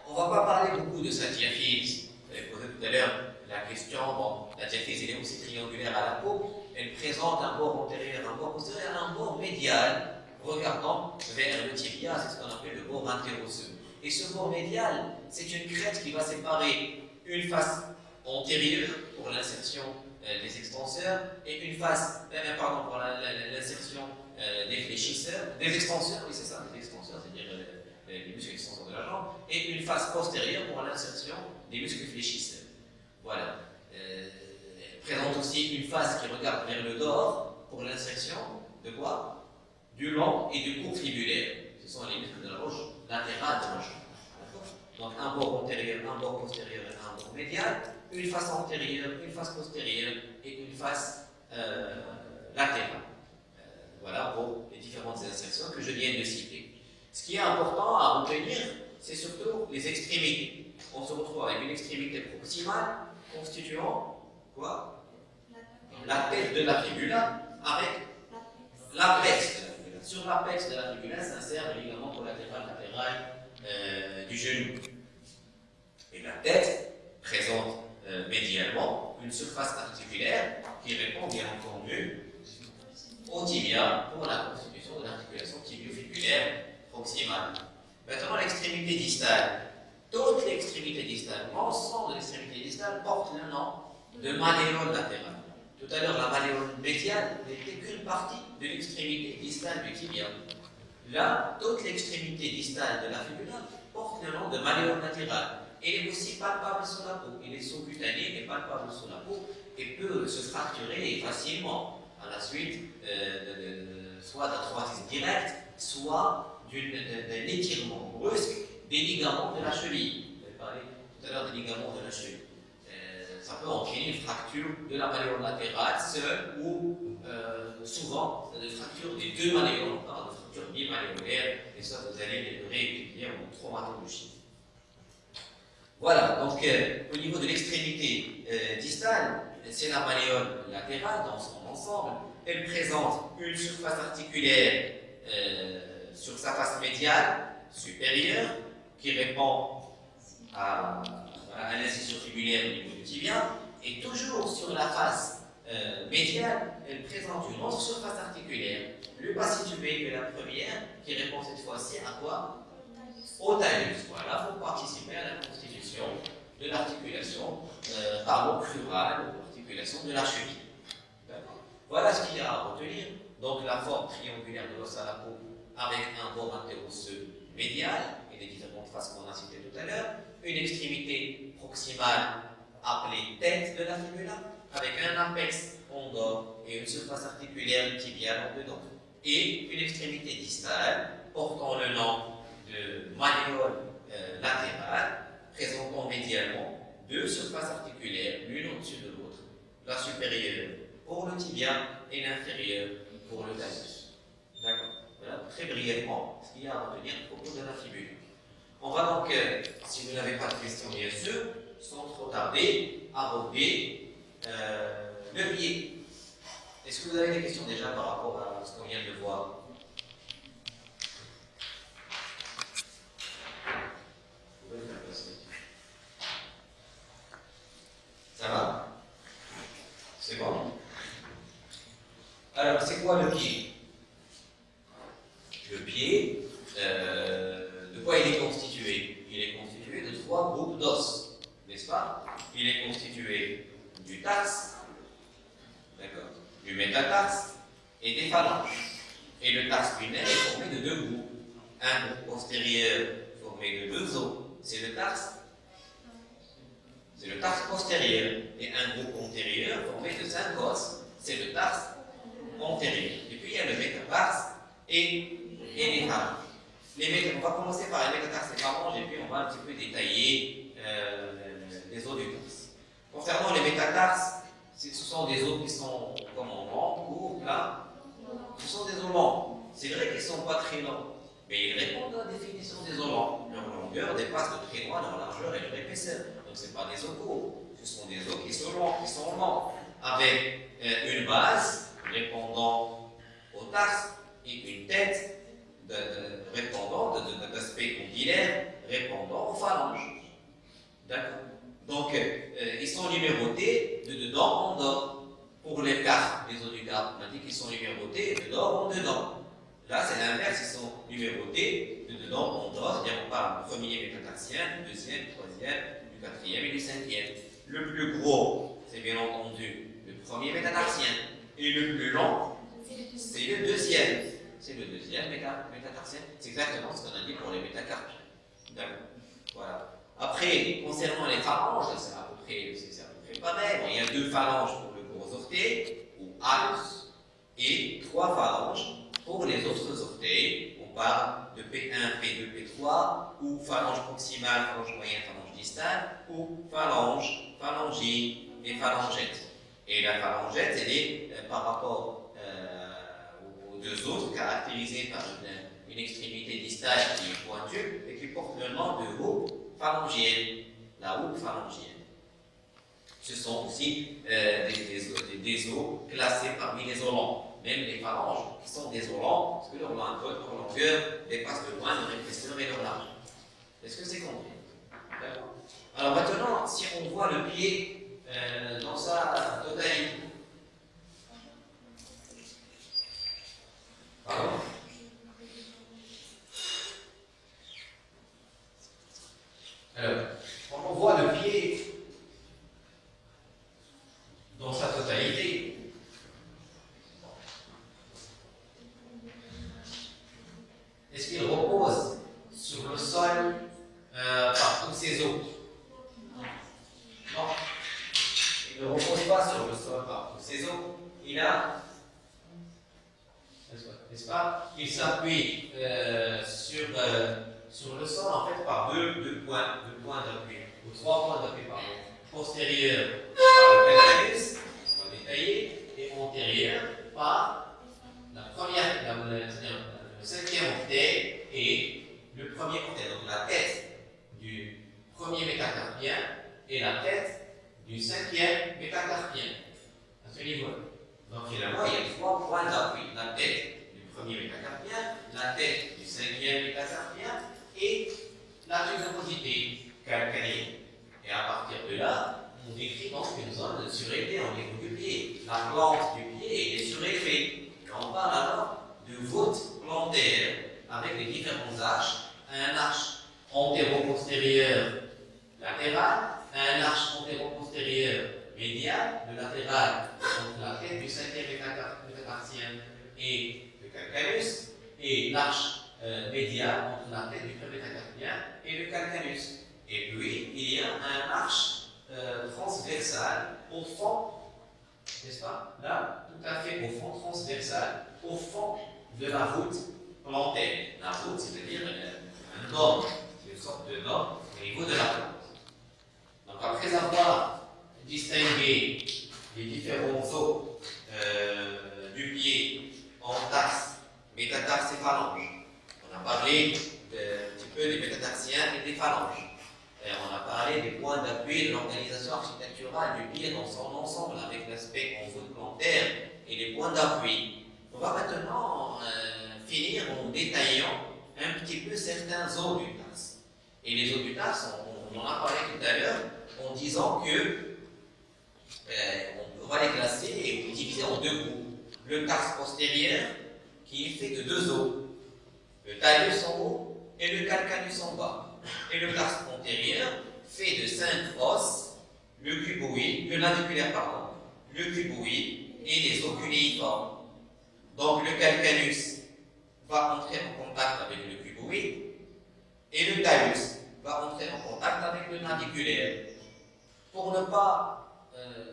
On ne va pas parler beaucoup de sa diaphyse. Vous avez posé tout à l'heure la question, bon, la diaphyse est aussi triangulaire à la peau, elle présente un bord antérieur, un bord postérieur, un bord médial, regardant vers le tibia, c'est ce qu'on appelle le bord interosseux. Et ce bord médial, c'est une crête qui va séparer une face antérieure pour l'insertion euh, des extenseurs et une face, euh, pardon, pour l'insertion euh, des fléchisseurs, des extenseurs, oui c'est ça, des extenseurs, c'est-à-dire euh, les, muscles extenseurs de la jambe, et une face postérieure pour l'insertion des muscles fléchisseurs. aussi une face qui regarde vers le dehors pour l'insertion de quoi? Du long et du court fibulaire. Ce sont les muscles de la roche latérale de la jambe. Donc un bord antérieur, un bord postérieur et un bord médial, une face antérieure, une face postérieure et une face euh, latérale. Euh, voilà pour les différentes insertions que je viens de citer. Ce qui est important à retenir, c'est surtout les extrémités. On se retrouve avec une extrémité proximale constituant quoi? La tête de la fibula avec l'apex. Sur l'apex de la fibula s'insère le ligament collatéral latéral euh, du genou. Et la tête présente euh, médialement une surface articulaire qui répond bien entendu au tibia pour la constitution de l'articulation tibio-fibulaire proximale. Maintenant, l'extrémité distale. Toute l'extrémité distale, l'ensemble de l'extrémité distale porte le nom de malléole latérale. Tout à l'heure, la malléole médiale n'était qu'une partie de l'extrémité distale du tibia. Là, toute l'extrémité distale de la fibula porte le nom de malléole latérale. Est aussi palpable sur la peau. Elle est sous-cutanée et palpable sur la peau et peut se fracturer facilement à la suite euh, soit d'un traumatisme direct, soit d'un étirement brusque des ligaments de la cheville. Avez parlé tout à l'heure des ligaments de la cheville. Euh, ça peut entraîner une fracture de la malléole latérale seule ou euh, souvent une fracture des deux malléoles, une fracture bimalléolaire, et ça vous allez le réétudier en traumatologie. Voilà, donc euh, au niveau de l'extrémité euh, distale, c'est la malléole latérale dans son ensemble. Elle présente une surface articulaire euh, sur sa face médiale supérieure qui répond à, à l'incision fibulaire au niveau du tibia. Et toujours sur la face médiale, elle présente une autre surface articulaire, le bas situé de la première, qui répond cette fois-ci à quoi? Au talus. Voilà, pour participer à la constitution de l'articulation euh, crurale, l'articulation de la cheville. Voilà ce qu'il y a à retenir. Donc la forme triangulaire de l'os à la peau avec un bord interosseux médial et les différentes faces qu'on a citées tout à l'heure, une extrémité proximale appelée tête de la fibula avec un apex dehors et une surface articulaire tibiale en dedans et une extrémité distale portant le nom de malléole euh, latérale présentant médialement deux surfaces articulaires, l'une au-dessus de l'autre, la supérieure pour le tibia et l'inférieure pour le talus. D'accord Voilà très brièvement ce qu'il y a à retenir au cours de la fibule. On va donc, euh, si vous n'avez pas de questions bien sûr, sans trop tarder, aborder euh, le pied. Est-ce que vous avez des questions déjà par rapport à ce qu'on vient de voir? Ça va? C'est bon? Alors, c'est quoi le pied? Le pied, euh, de quoi il est constitué? Il est constitué de trois groupes d'os, n'est-ce pas? Il est constitué du tarse, d'accord, du métatarse et des phalanges. Et le tarse lunaire est formé de deux groupes. Un groupe postérieur formé de deux os, c'est le tarse c'est le tarse postérieur, et un groupe antérieur formé de cinq os, c'est le tarse antérieur. Et puis il y a le métatarse et, et les phalanges. Les on va commencer par les métatarses et phalanges, et puis on va un petit peu détailler euh, les os du tarse. Concernant les métatarses, ce sont des os qui sont comme en long, courts, plats. Ce sont des os longs. C'est vrai qu'ils ne sont pas très longs, mais ils répondent à la définition des os longs. Leur longueur dépasse de très loin leur largeur et leur épaisseur. Donc ce pas des os courts, ce sont des os qui sont longs, qui sont longs, avec euh, une base répondant au tarse et une tête de, de, répondant d'aspect répondant aux phalanges. D'accord Donc euh, ils sont numérotés de dedans en dedans. Pour les cartes, les os du carpe, on a dit qu'ils sont numérotés de dedans en dedans. Là, c'est l'inverse, ils sont numérotés de dedans en dedans, c'est-à-dire on parle premier métatarsien, deuxième, troisième, quatrième et du cinquième. Le plus gros, c'est bien entendu le premier métatarsien. Et le plus long, c'est le deuxième. C'est le deuxième métatarsien. C'est exactement ce qu'on a dit pour les métacarpiens. D'accord. Voilà. Après, concernant les phalanges, c'est à peu près, à peu près pareil. il y a deux phalanges pour le gros orteil ou alus et trois phalanges pour les autres orteils. On parle de P1, P2, P3 ou phalange proximale, phalange moyenne, phalange distale ou phalange, phalangine et phalangette. Et la phalangette, elle est euh, par rapport euh, aux deux autres caractérisée par une, extrémité distale qui est pointue et qui porte le nom de houppe phalangienne, la houppe phalangienne. Ce sont aussi euh, des, des, os classés parmi les olents. Même les phalanges qui sont des olents, parce que leur, longueur dépasse de loin leur épaisseur et leur large. Est-ce que c'est compris? D'accord Alors maintenant, si on voit le pied euh, dans sa totalité, Pardon Alors, quand on voit le pied dans sa totalité, est-ce qu'il repose sur le sol euh, par tous ses os? Il ne repose pas sur le sol par tous ses os. Il a n'est-ce pas Il s'appuie euh, sur, euh, sur le sol en fait par deux, points, deux points d'appui, ou trois points d'appui pardon. Postérieur par le calcanus, on va détailler, et antérieur par la première, la, le cinquième orteil et le premier orteil, donc la tête du premier métacarpien et la tête du cinquième métacarpien, à ce niveau-là. Donc finalement, il y a trois points d'appui, la tête premier métacarpien, la tête du cinquième métacarpien et la tubulosité calcanéenne. Et à partir de là, on décrit donc une zone surélevée au niveau du pied. La plante du pied est surélevée. On parle alors de voûte plantaire avec les différents arches. Un arche antéro-postérieur latéral, un arche antéro-postérieur médial, le latéral entre la tête du cinquième métacarpien et calcanus et l'arche euh, médiane entre la tête du premier métacarpien et le calcanus. Et puis, il y a un arche euh, transversale au fond, n'est-ce pas? Là, tout à fait au fond, transversale, au fond de la voûte plantaire. La voûte, c'est-à-dire euh, un norme, une sorte de norme au niveau de la plante. Après avoir distingué les différents os euh, du pied en taxe métatarse et phalange. On a parlé un petit peu des métatarsiens et des phalanges. on a parlé des points d'appui de l'organisation architecturale du pied dans son ensemble, avec l'aspect en voûte plantaire et les points d'appui. On va maintenant euh, finir en détaillant un petit peu certains os du tarse. Et les os du tarse, on, en a parlé tout à l'heure en disant que euh, on va les classer et les diviser en deux groupes. Le tarse postérieur qui est fait de deux os, le talus en haut et le calcanus en bas. Et le tarse antérieur fait de cinq os, le cuboïde, le naviculaire pardon, le cuboïde et les os cunéiformes. Donc le calcanus va entrer en contact avec le cuboïde et le talus va entrer en contact avec le naviculaire. Pour ne pas, euh,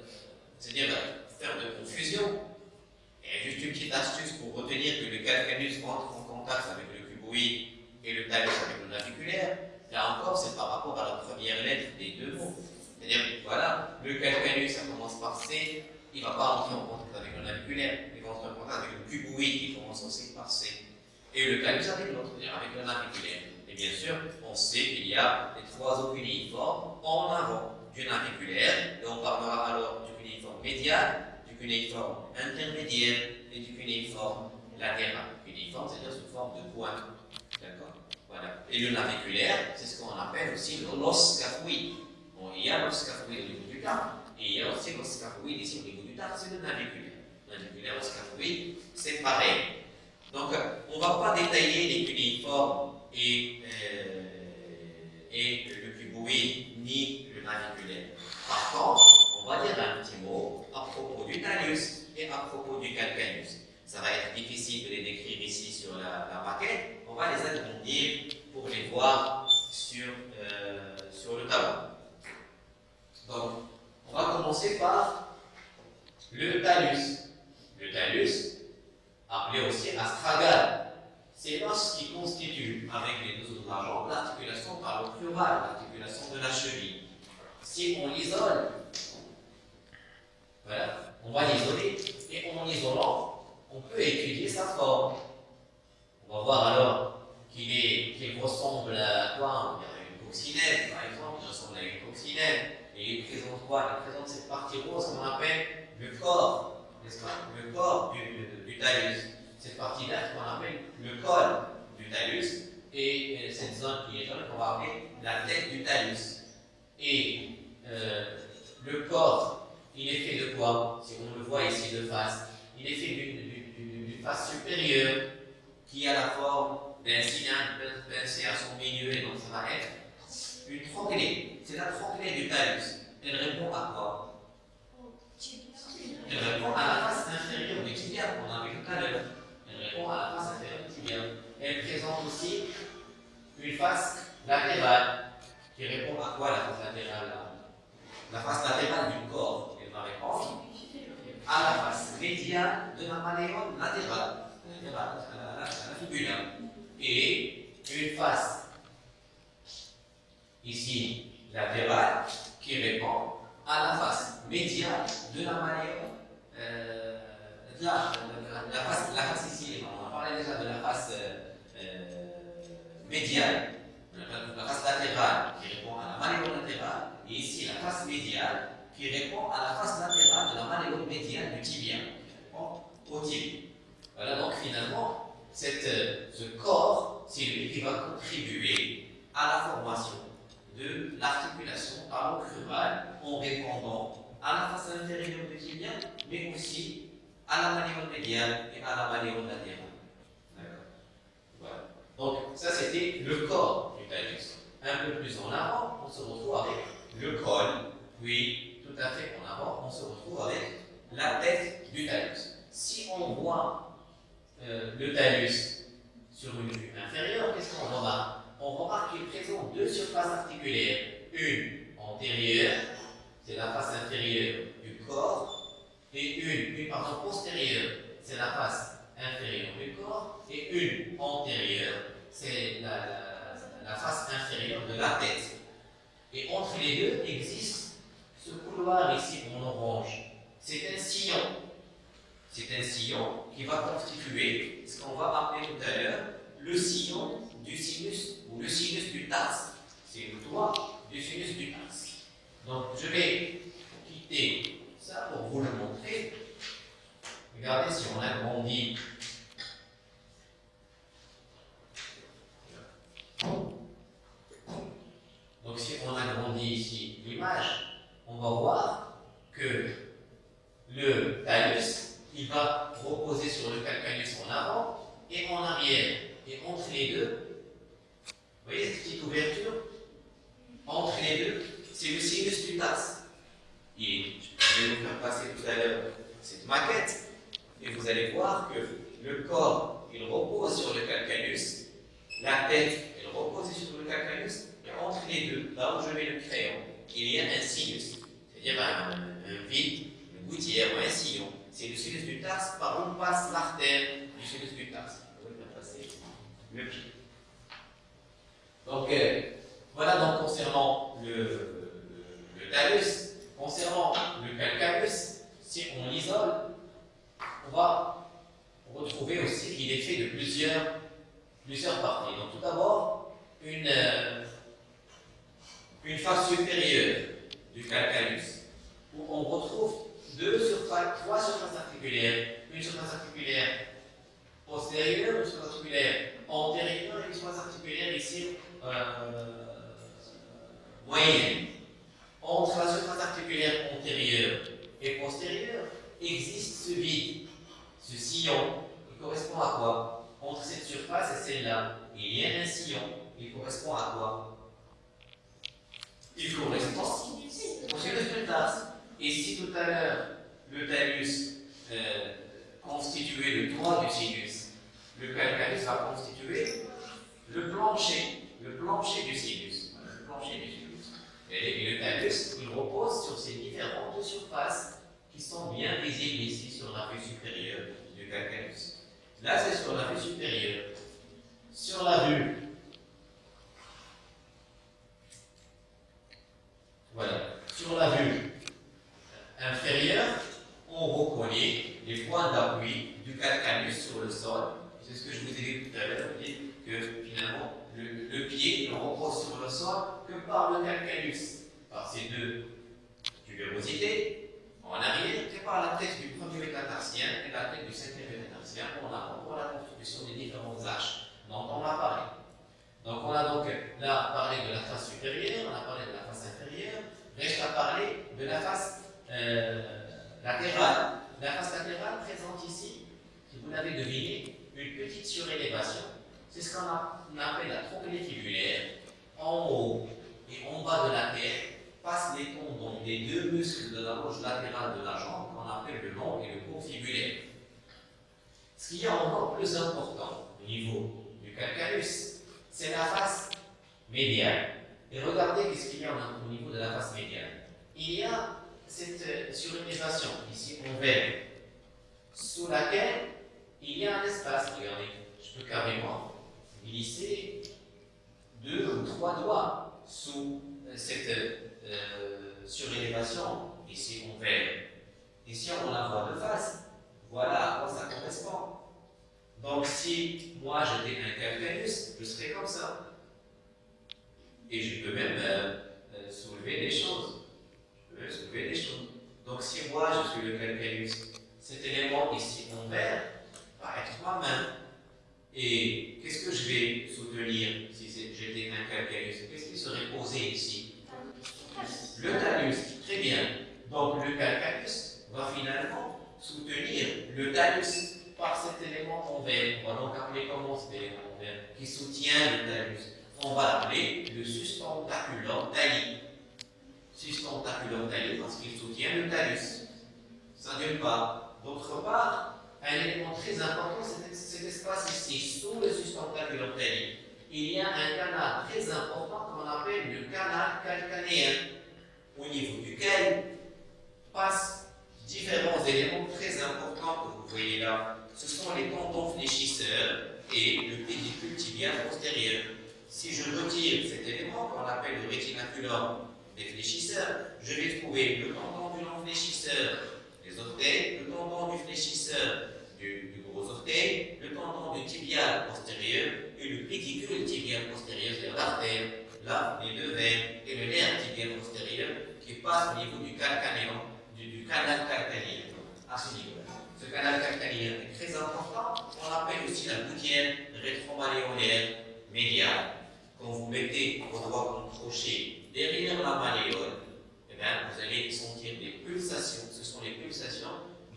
c'est-à-dire faire de confusion, juste une petite astuce pour retenir que le calcanus entre en contact avec le cuboïde et le talus avec le naviculaire. Là encore, c'est par rapport à la première lettre des deux mots. C'est-à-dire, voilà, le calcanus, ça commence par C, il ne va pas entrer en contact avec le naviculaire, il va entrer en contact avec le cuboïde qui commence aussi par C. Et le talus avec l'autre, avec le naviculaire. Et bien sûr, on sait qu'il y a les trois os cunéiformes en avant du naviculaire, et on parlera alors du cunéiforme médial, cunéiforme intermédiaire et du cunéiforme latéral. Cunéiforme, c'est-à-dire sous forme de point. D'accord Voilà. Et le naviculaire, c'est ce qu'on appelle aussi l'os scaphoïde. Bon, il y a l'os au niveau du tartre, et il y a aussi l'os ici au niveau du tartre, c'est le naviculaire. Naviculaire, os scaphoïde, c'est pareil. Donc, on ne va pas détailler les cunéiformes et, euh, et le cuboïde ni Par contre, on va dire un petit mot à propos du talus et à propos du calcanus. Ça va être difficile de les décrire ici sur la, maquette. On va les agrandir pour les voir sur, euh, sur le tableau. Donc, on va commencer par le talus. Le talus, appelé aussi astragal, c'est l'os qui constitue, avec les deux autres jambes, l'articulation par le plural, l'articulation de la cheville. Si on l'isole, voilà, on va l'isoler, et en l'isolant, on peut étudier sa forme. On va voir alors qu'il ressemble à quoi? Une coccinelle, par exemple, il ressemble à une coccinelle. Et il présente quoi? Il présente cette partie rose qu'on appelle le corps, n'est-ce pas? Le corps du, talus. Cette partie-là qu'on appelle le col du talus. Et cette zone qui est jaune qu'on va appeler la tête du talus. Et euh, le corps, il est fait de quoi? Si on le voit ici de face, il est fait d'une face supérieure qui a la forme d'un cylindre pincé à son milieu, et donc ça va être une tronquelée. C'est la tronquelée du talus. Elle répond à quoi? Elle répond à la face inférieure du tibia qu'on a vu tout à l'heure. Elle répond à la face inférieure du tibia. Elle présente aussi une face latérale qui répond à quoi la face latérale La face latérale du corps, elle va répondre à la face médiane de la malléole latérale, la, fibula. Et une face ici latérale qui répond à la face médiane de la malléole. Euh, la, la, face, la face ici, on a parlé déjà de la face euh, médiane, la face latérale qui répond à la malléole latérale, qui répond à la face latérale de la malléole médiane du tibia, au tibia. Voilà donc finalement, cette, ce corps, c'est lui qui va contribuer à la formation de l'articulation talon-crural en répondant à la face inférieure du tibia, mais aussi à la malléole médiane et à la malléole latérale. Voilà. Donc, ça c'était le corps du talus. Un peu plus en avant, on se retrouve avec le col, puis tout à fait en avant, on se retrouve avec la tête du talus. Si on voit euh, le talus sur une vue inférieure, qu'est-ce qu'on remarque? On remarque qu'il présente deux surfaces articulaires. Une antérieure, c'est la face inférieure du corps, et une, une pardon, postérieure, c'est la face inférieure du corps, et une antérieure, c'est la, la face inférieure de la tête. Et entre les deux existe ce couloir ici en orange. C'est un sillon. C'est un sillon qui va constituer ce qu'on va appeler tout à l'heure le sillon du sinus ou le sinus du tarse. C'est le toit du sinus du tarse. Donc je vais quitter ça pour vous le montrer. Regardez si on agrandit Donc si on agrandit ici l'image, on va voir que le talus, il va reposer sur le calcanus en avant et en arrière. Et entre les deux, vous voyez cette petite ouverture? Entre les deux, c'est le sinus du tas. Et je vais vous faire passer tout à l'heure cette maquette, et vous allez voir que le corps, il repose sur le calcanus, la tête, elle repose sur le calcanus, entre les deux, là où je mets le crayon, il y a un sinus, c'est-à-dire un, vide, une gouttière ou un sillon. C'est le sinus du tarse par où passe l'artère du sinus du tarse. Je vais passer le pied. Donc, euh, voilà donc concernant le, le, talus. Concernant le calcanus, si on l'isole, on va retrouver aussi qu'il est fait de plusieurs, plusieurs parties. Donc tout d'abord, une, euh, une face supérieure du où on retrouve deux surfaces, trois surfaces articulaires, une surface articulaire postérieure, une surface articulaire antérieure et une surface articulaire ici euh, moyenne. Entre la surface articulaire antérieure et postérieure existe ce vide, ce sillon, qui correspond à quoi? Entre cette surface et celle-là, il y a un sillon, il correspond à quoi? Il correspond au sinus du tarse. Et si tout à l'heure, le talus euh, constituait le toit du sinus, le calcanus va constituer le plancher, le plancher du sinus. le plancher du sinus. Et, le talus, il repose sur ces différentes surfaces qui sont sont bien visibles ici sur la vue supérieure du calcanus. Là, c'est sur la vue supérieure. Sur la vue, voilà, sur la vue inférieure, on reconnaît les points d'appui du calcanus sur le sol. C'est ce que je vous ai dit tout à l'heure, que finalement, le, pied ne repose sur le sol que par le calcanus, par ces deux tubérosités en arrière, et par la tête du premier métatarsien et la tête du cinquième métatarsien on a pour la constitution des différentes arches dont on a parlé. Donc on a donc là parlé de la face supérieure, on a parlé de la face inférieure, reste à parler de la face euh, latérale. La face latérale présente ici, si vous l'avez deviné, une petite surélévation. C'est ce qu'on appelle la trochlée fibulaire. En haut et en bas de la tête passent les tendons des deux muscles de la loge latérale de la jambe qu'on appelle le long et le court fibulaire. Ce qui est encore plus important au niveau du calcanus, c'est la face médiane. Et regardez ce qu'il y a au niveau de la face médiane. Il y a cette euh, surélévation ici en vert, sous laquelle il y a un espace. Regardez, je peux carrément glisser deux ou trois doigts sous euh, cette euh, surélévation ici en vert. Ici, on la voit de face. Voilà à quoi ça correspond. Donc, si moi j'étais un calcanus, je serais comme ça. Et je peux même soulever des choses soulever des choses. Donc si moi je suis le calcanus, cet élément ici en vert va être ma main. Et qu'est-ce que je vais soutenir si j'étais un calcanus Qu'est-ce qui serait posé ici? Le talus, très bien. Donc le calcanus va finalement soutenir le talus par cet élément en vert. On va donc appeler comment cet élément en vert qui soutient le talus On va l'appeler le sustentaculum tali sustentaculum talus parce qu'il soutient le talus. Ça d'une part. D'autre part, un élément très important, c'est cet espace ici, sous le sustentaculum talus. Il y a un canal très important qu'on appelle le canal calcanéen, au niveau duquel passent différents éléments très importants que vous voyez là. Ce sont les tendons fléchisseurs et le pédicule tibia postérieur. Si je retire cet élément qu'on appelle le rétinaculum fléchisseurs. Je vais trouver le tendon du long fléchisseur des orteils, le tendon du fléchisseur du, gros orteil, le tendon du tibial postérieur et le pédicule tibial postérieur, c'est l'artère, là, les deux veines et le nerf tibial postérieur qui passe au niveau du du, canal calcanien, à ce niveau. Ce canal calcanien est très important. On l'appelle aussi la gouttière rétromalléolaire médiale. Quand vous mettez vos doigts crochet derrière la malléole, eh bien, vous allez sentir des pulsations. Ce sont les pulsations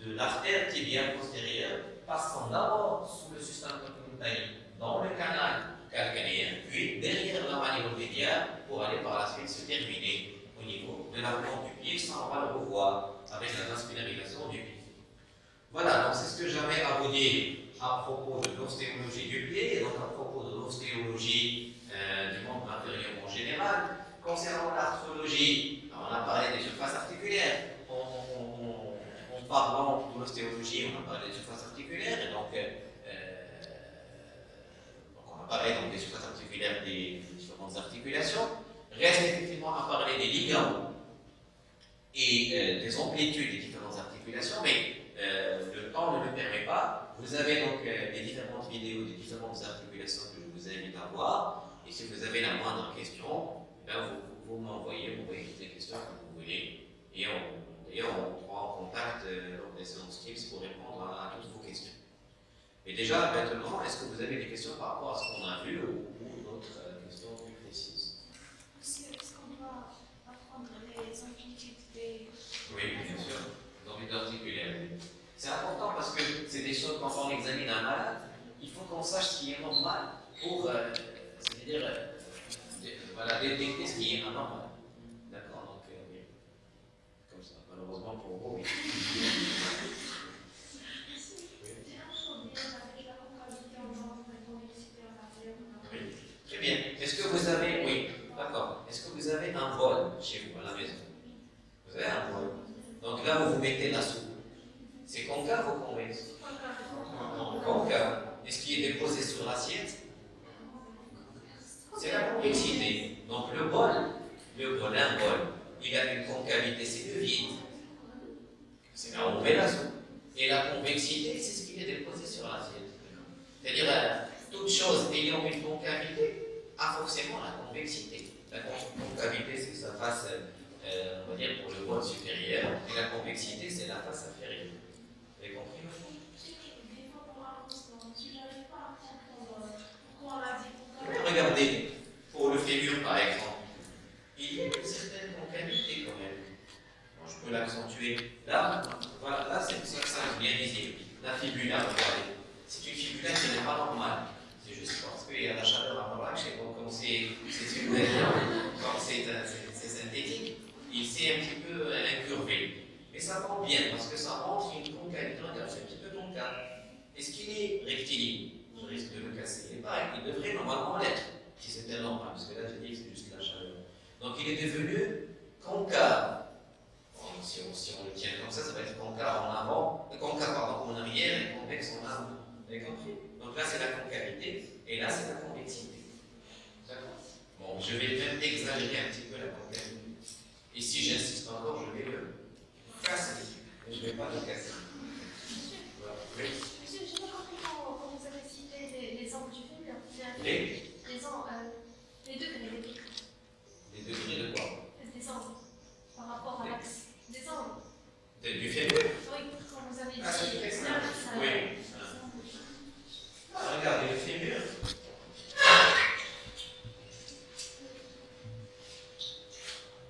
de l'artère tibiale postérieure passant d'abord sous le système dans le canal calcanéen, puis derrière la malléole médiale pour aller par la suite se terminer au niveau de la plante du pied. Ça, on va le revoir avec la transpirarisation du pied. Voilà, donc c'est ce que j'avais à vous dire à propos de l'ostéologie du pied et donc à propos euh, du membre inférieur en général. Concernant l'arthrologie, on a parlé des surfaces articulaires. En, parlant de l'ostéologie, on a parlé des surfaces articulaires, donc, euh, on a parlé donc, des surfaces articulaires des différentes articulations. Reste effectivement à parler des ligaments et euh, des amplitudes des différentes articulations, mais euh, le temps ne le permet pas. Vous avez donc les différentes vidéos des différentes articulations que je vous invite à voir, et si vous avez la moindre question, vous, vous m'envoyez, vous toutes les questions que vous voulez, et on, et on prend en contact euh, lors des séances Teams pour répondre à, toutes vos questions. Et déjà, maintenant, est-ce que vous avez des questions par rapport à ce qu'on a vu ou, d'autres euh, questions plus précises? Est-ce qu'on doit apprendre les amplitudes des... Oui, bien sûr, les amplitudes articulaires. C'est important parce que c'est des choses, quand on examine un malade, il faut qu'on sache ce qui est normal pour, euh, c'est-à-dire, voilà, détecter ce qui est anormal. D'accord, donc euh. Comme ça, malheureusement pour vous, oui. Très bien. Est-ce que vous avez, oui, d'accord. Est-ce que vous avez un vol chez vous à la maison? Vous avez un vol. Donc là, vous vous mettez la soupe C'est concave ou convexe Concave. Et ce qui est déposé sur l'assiette C'est la convexité. Donc le bol, le bol, un bol, il a une concavité, c'est le vide. C'est là où on met la soupe. Et la convexité, c'est ce qui est déposé sur l'assiette. C'est-à-dire, euh, toute chose ayant une concavité a forcément la convexité. La concavité, c'est sa face, euh, on va dire, pour le bol supérieur, et la convexité, c'est la face inférieure. Vous avez compris Regardez, pour le fémur par exemple, il y a une certaine concavité quand même. je peux l'accentuer. Là, voilà, là c'est ça, ça bien visible. La fibula, regardez. C'est une fibula qui n'est pas normale. C'est juste parce qu'il y a la chaleur à Marrakech et comme c'est comme c'est synthétique, il s'est un petit peu incurvé. Mais ça prend bien parce que ça montre une concavité. Regarde, c'est un petit peu concave. Est-ce qu'il est rectiligne Risque de le casser. Il pas, il devrait normalement l'être, si c'était normal, parce que là j'ai dit que c'est juste la chaleur. Donc il est devenu concave. si, on, le tient comme ça, ça va être concave en avant, euh, concave pardon, en arrière et convexe en avant. Vous avez compris Donc là c'est la concavité et là c'est la convexité. Bon, je vais même exagérer un petit peu la concavité. Et si j'insiste encore, je vais le casser. Mais je ne vais pas le casser. Voilà. Oui. Monsieur, je n'ai pas compris quand, vous avez cité les, les angles du film. Les Les, angles, euh, les degrés. Les degrés de quoi Des angles. Par rapport à l'axe. Des angles. Du fémur Oui, quand vous avez dit. Ah, c'est ça. Oui. Ah, regardez, le fémur.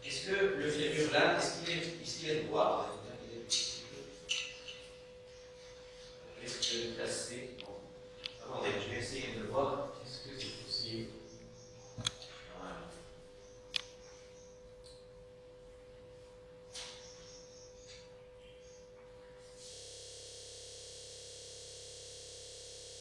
Est-ce que le fémur là, est-ce qu'il est, est, qu est droit Est-ce que le placer Bon. Attendez, je vais essayer de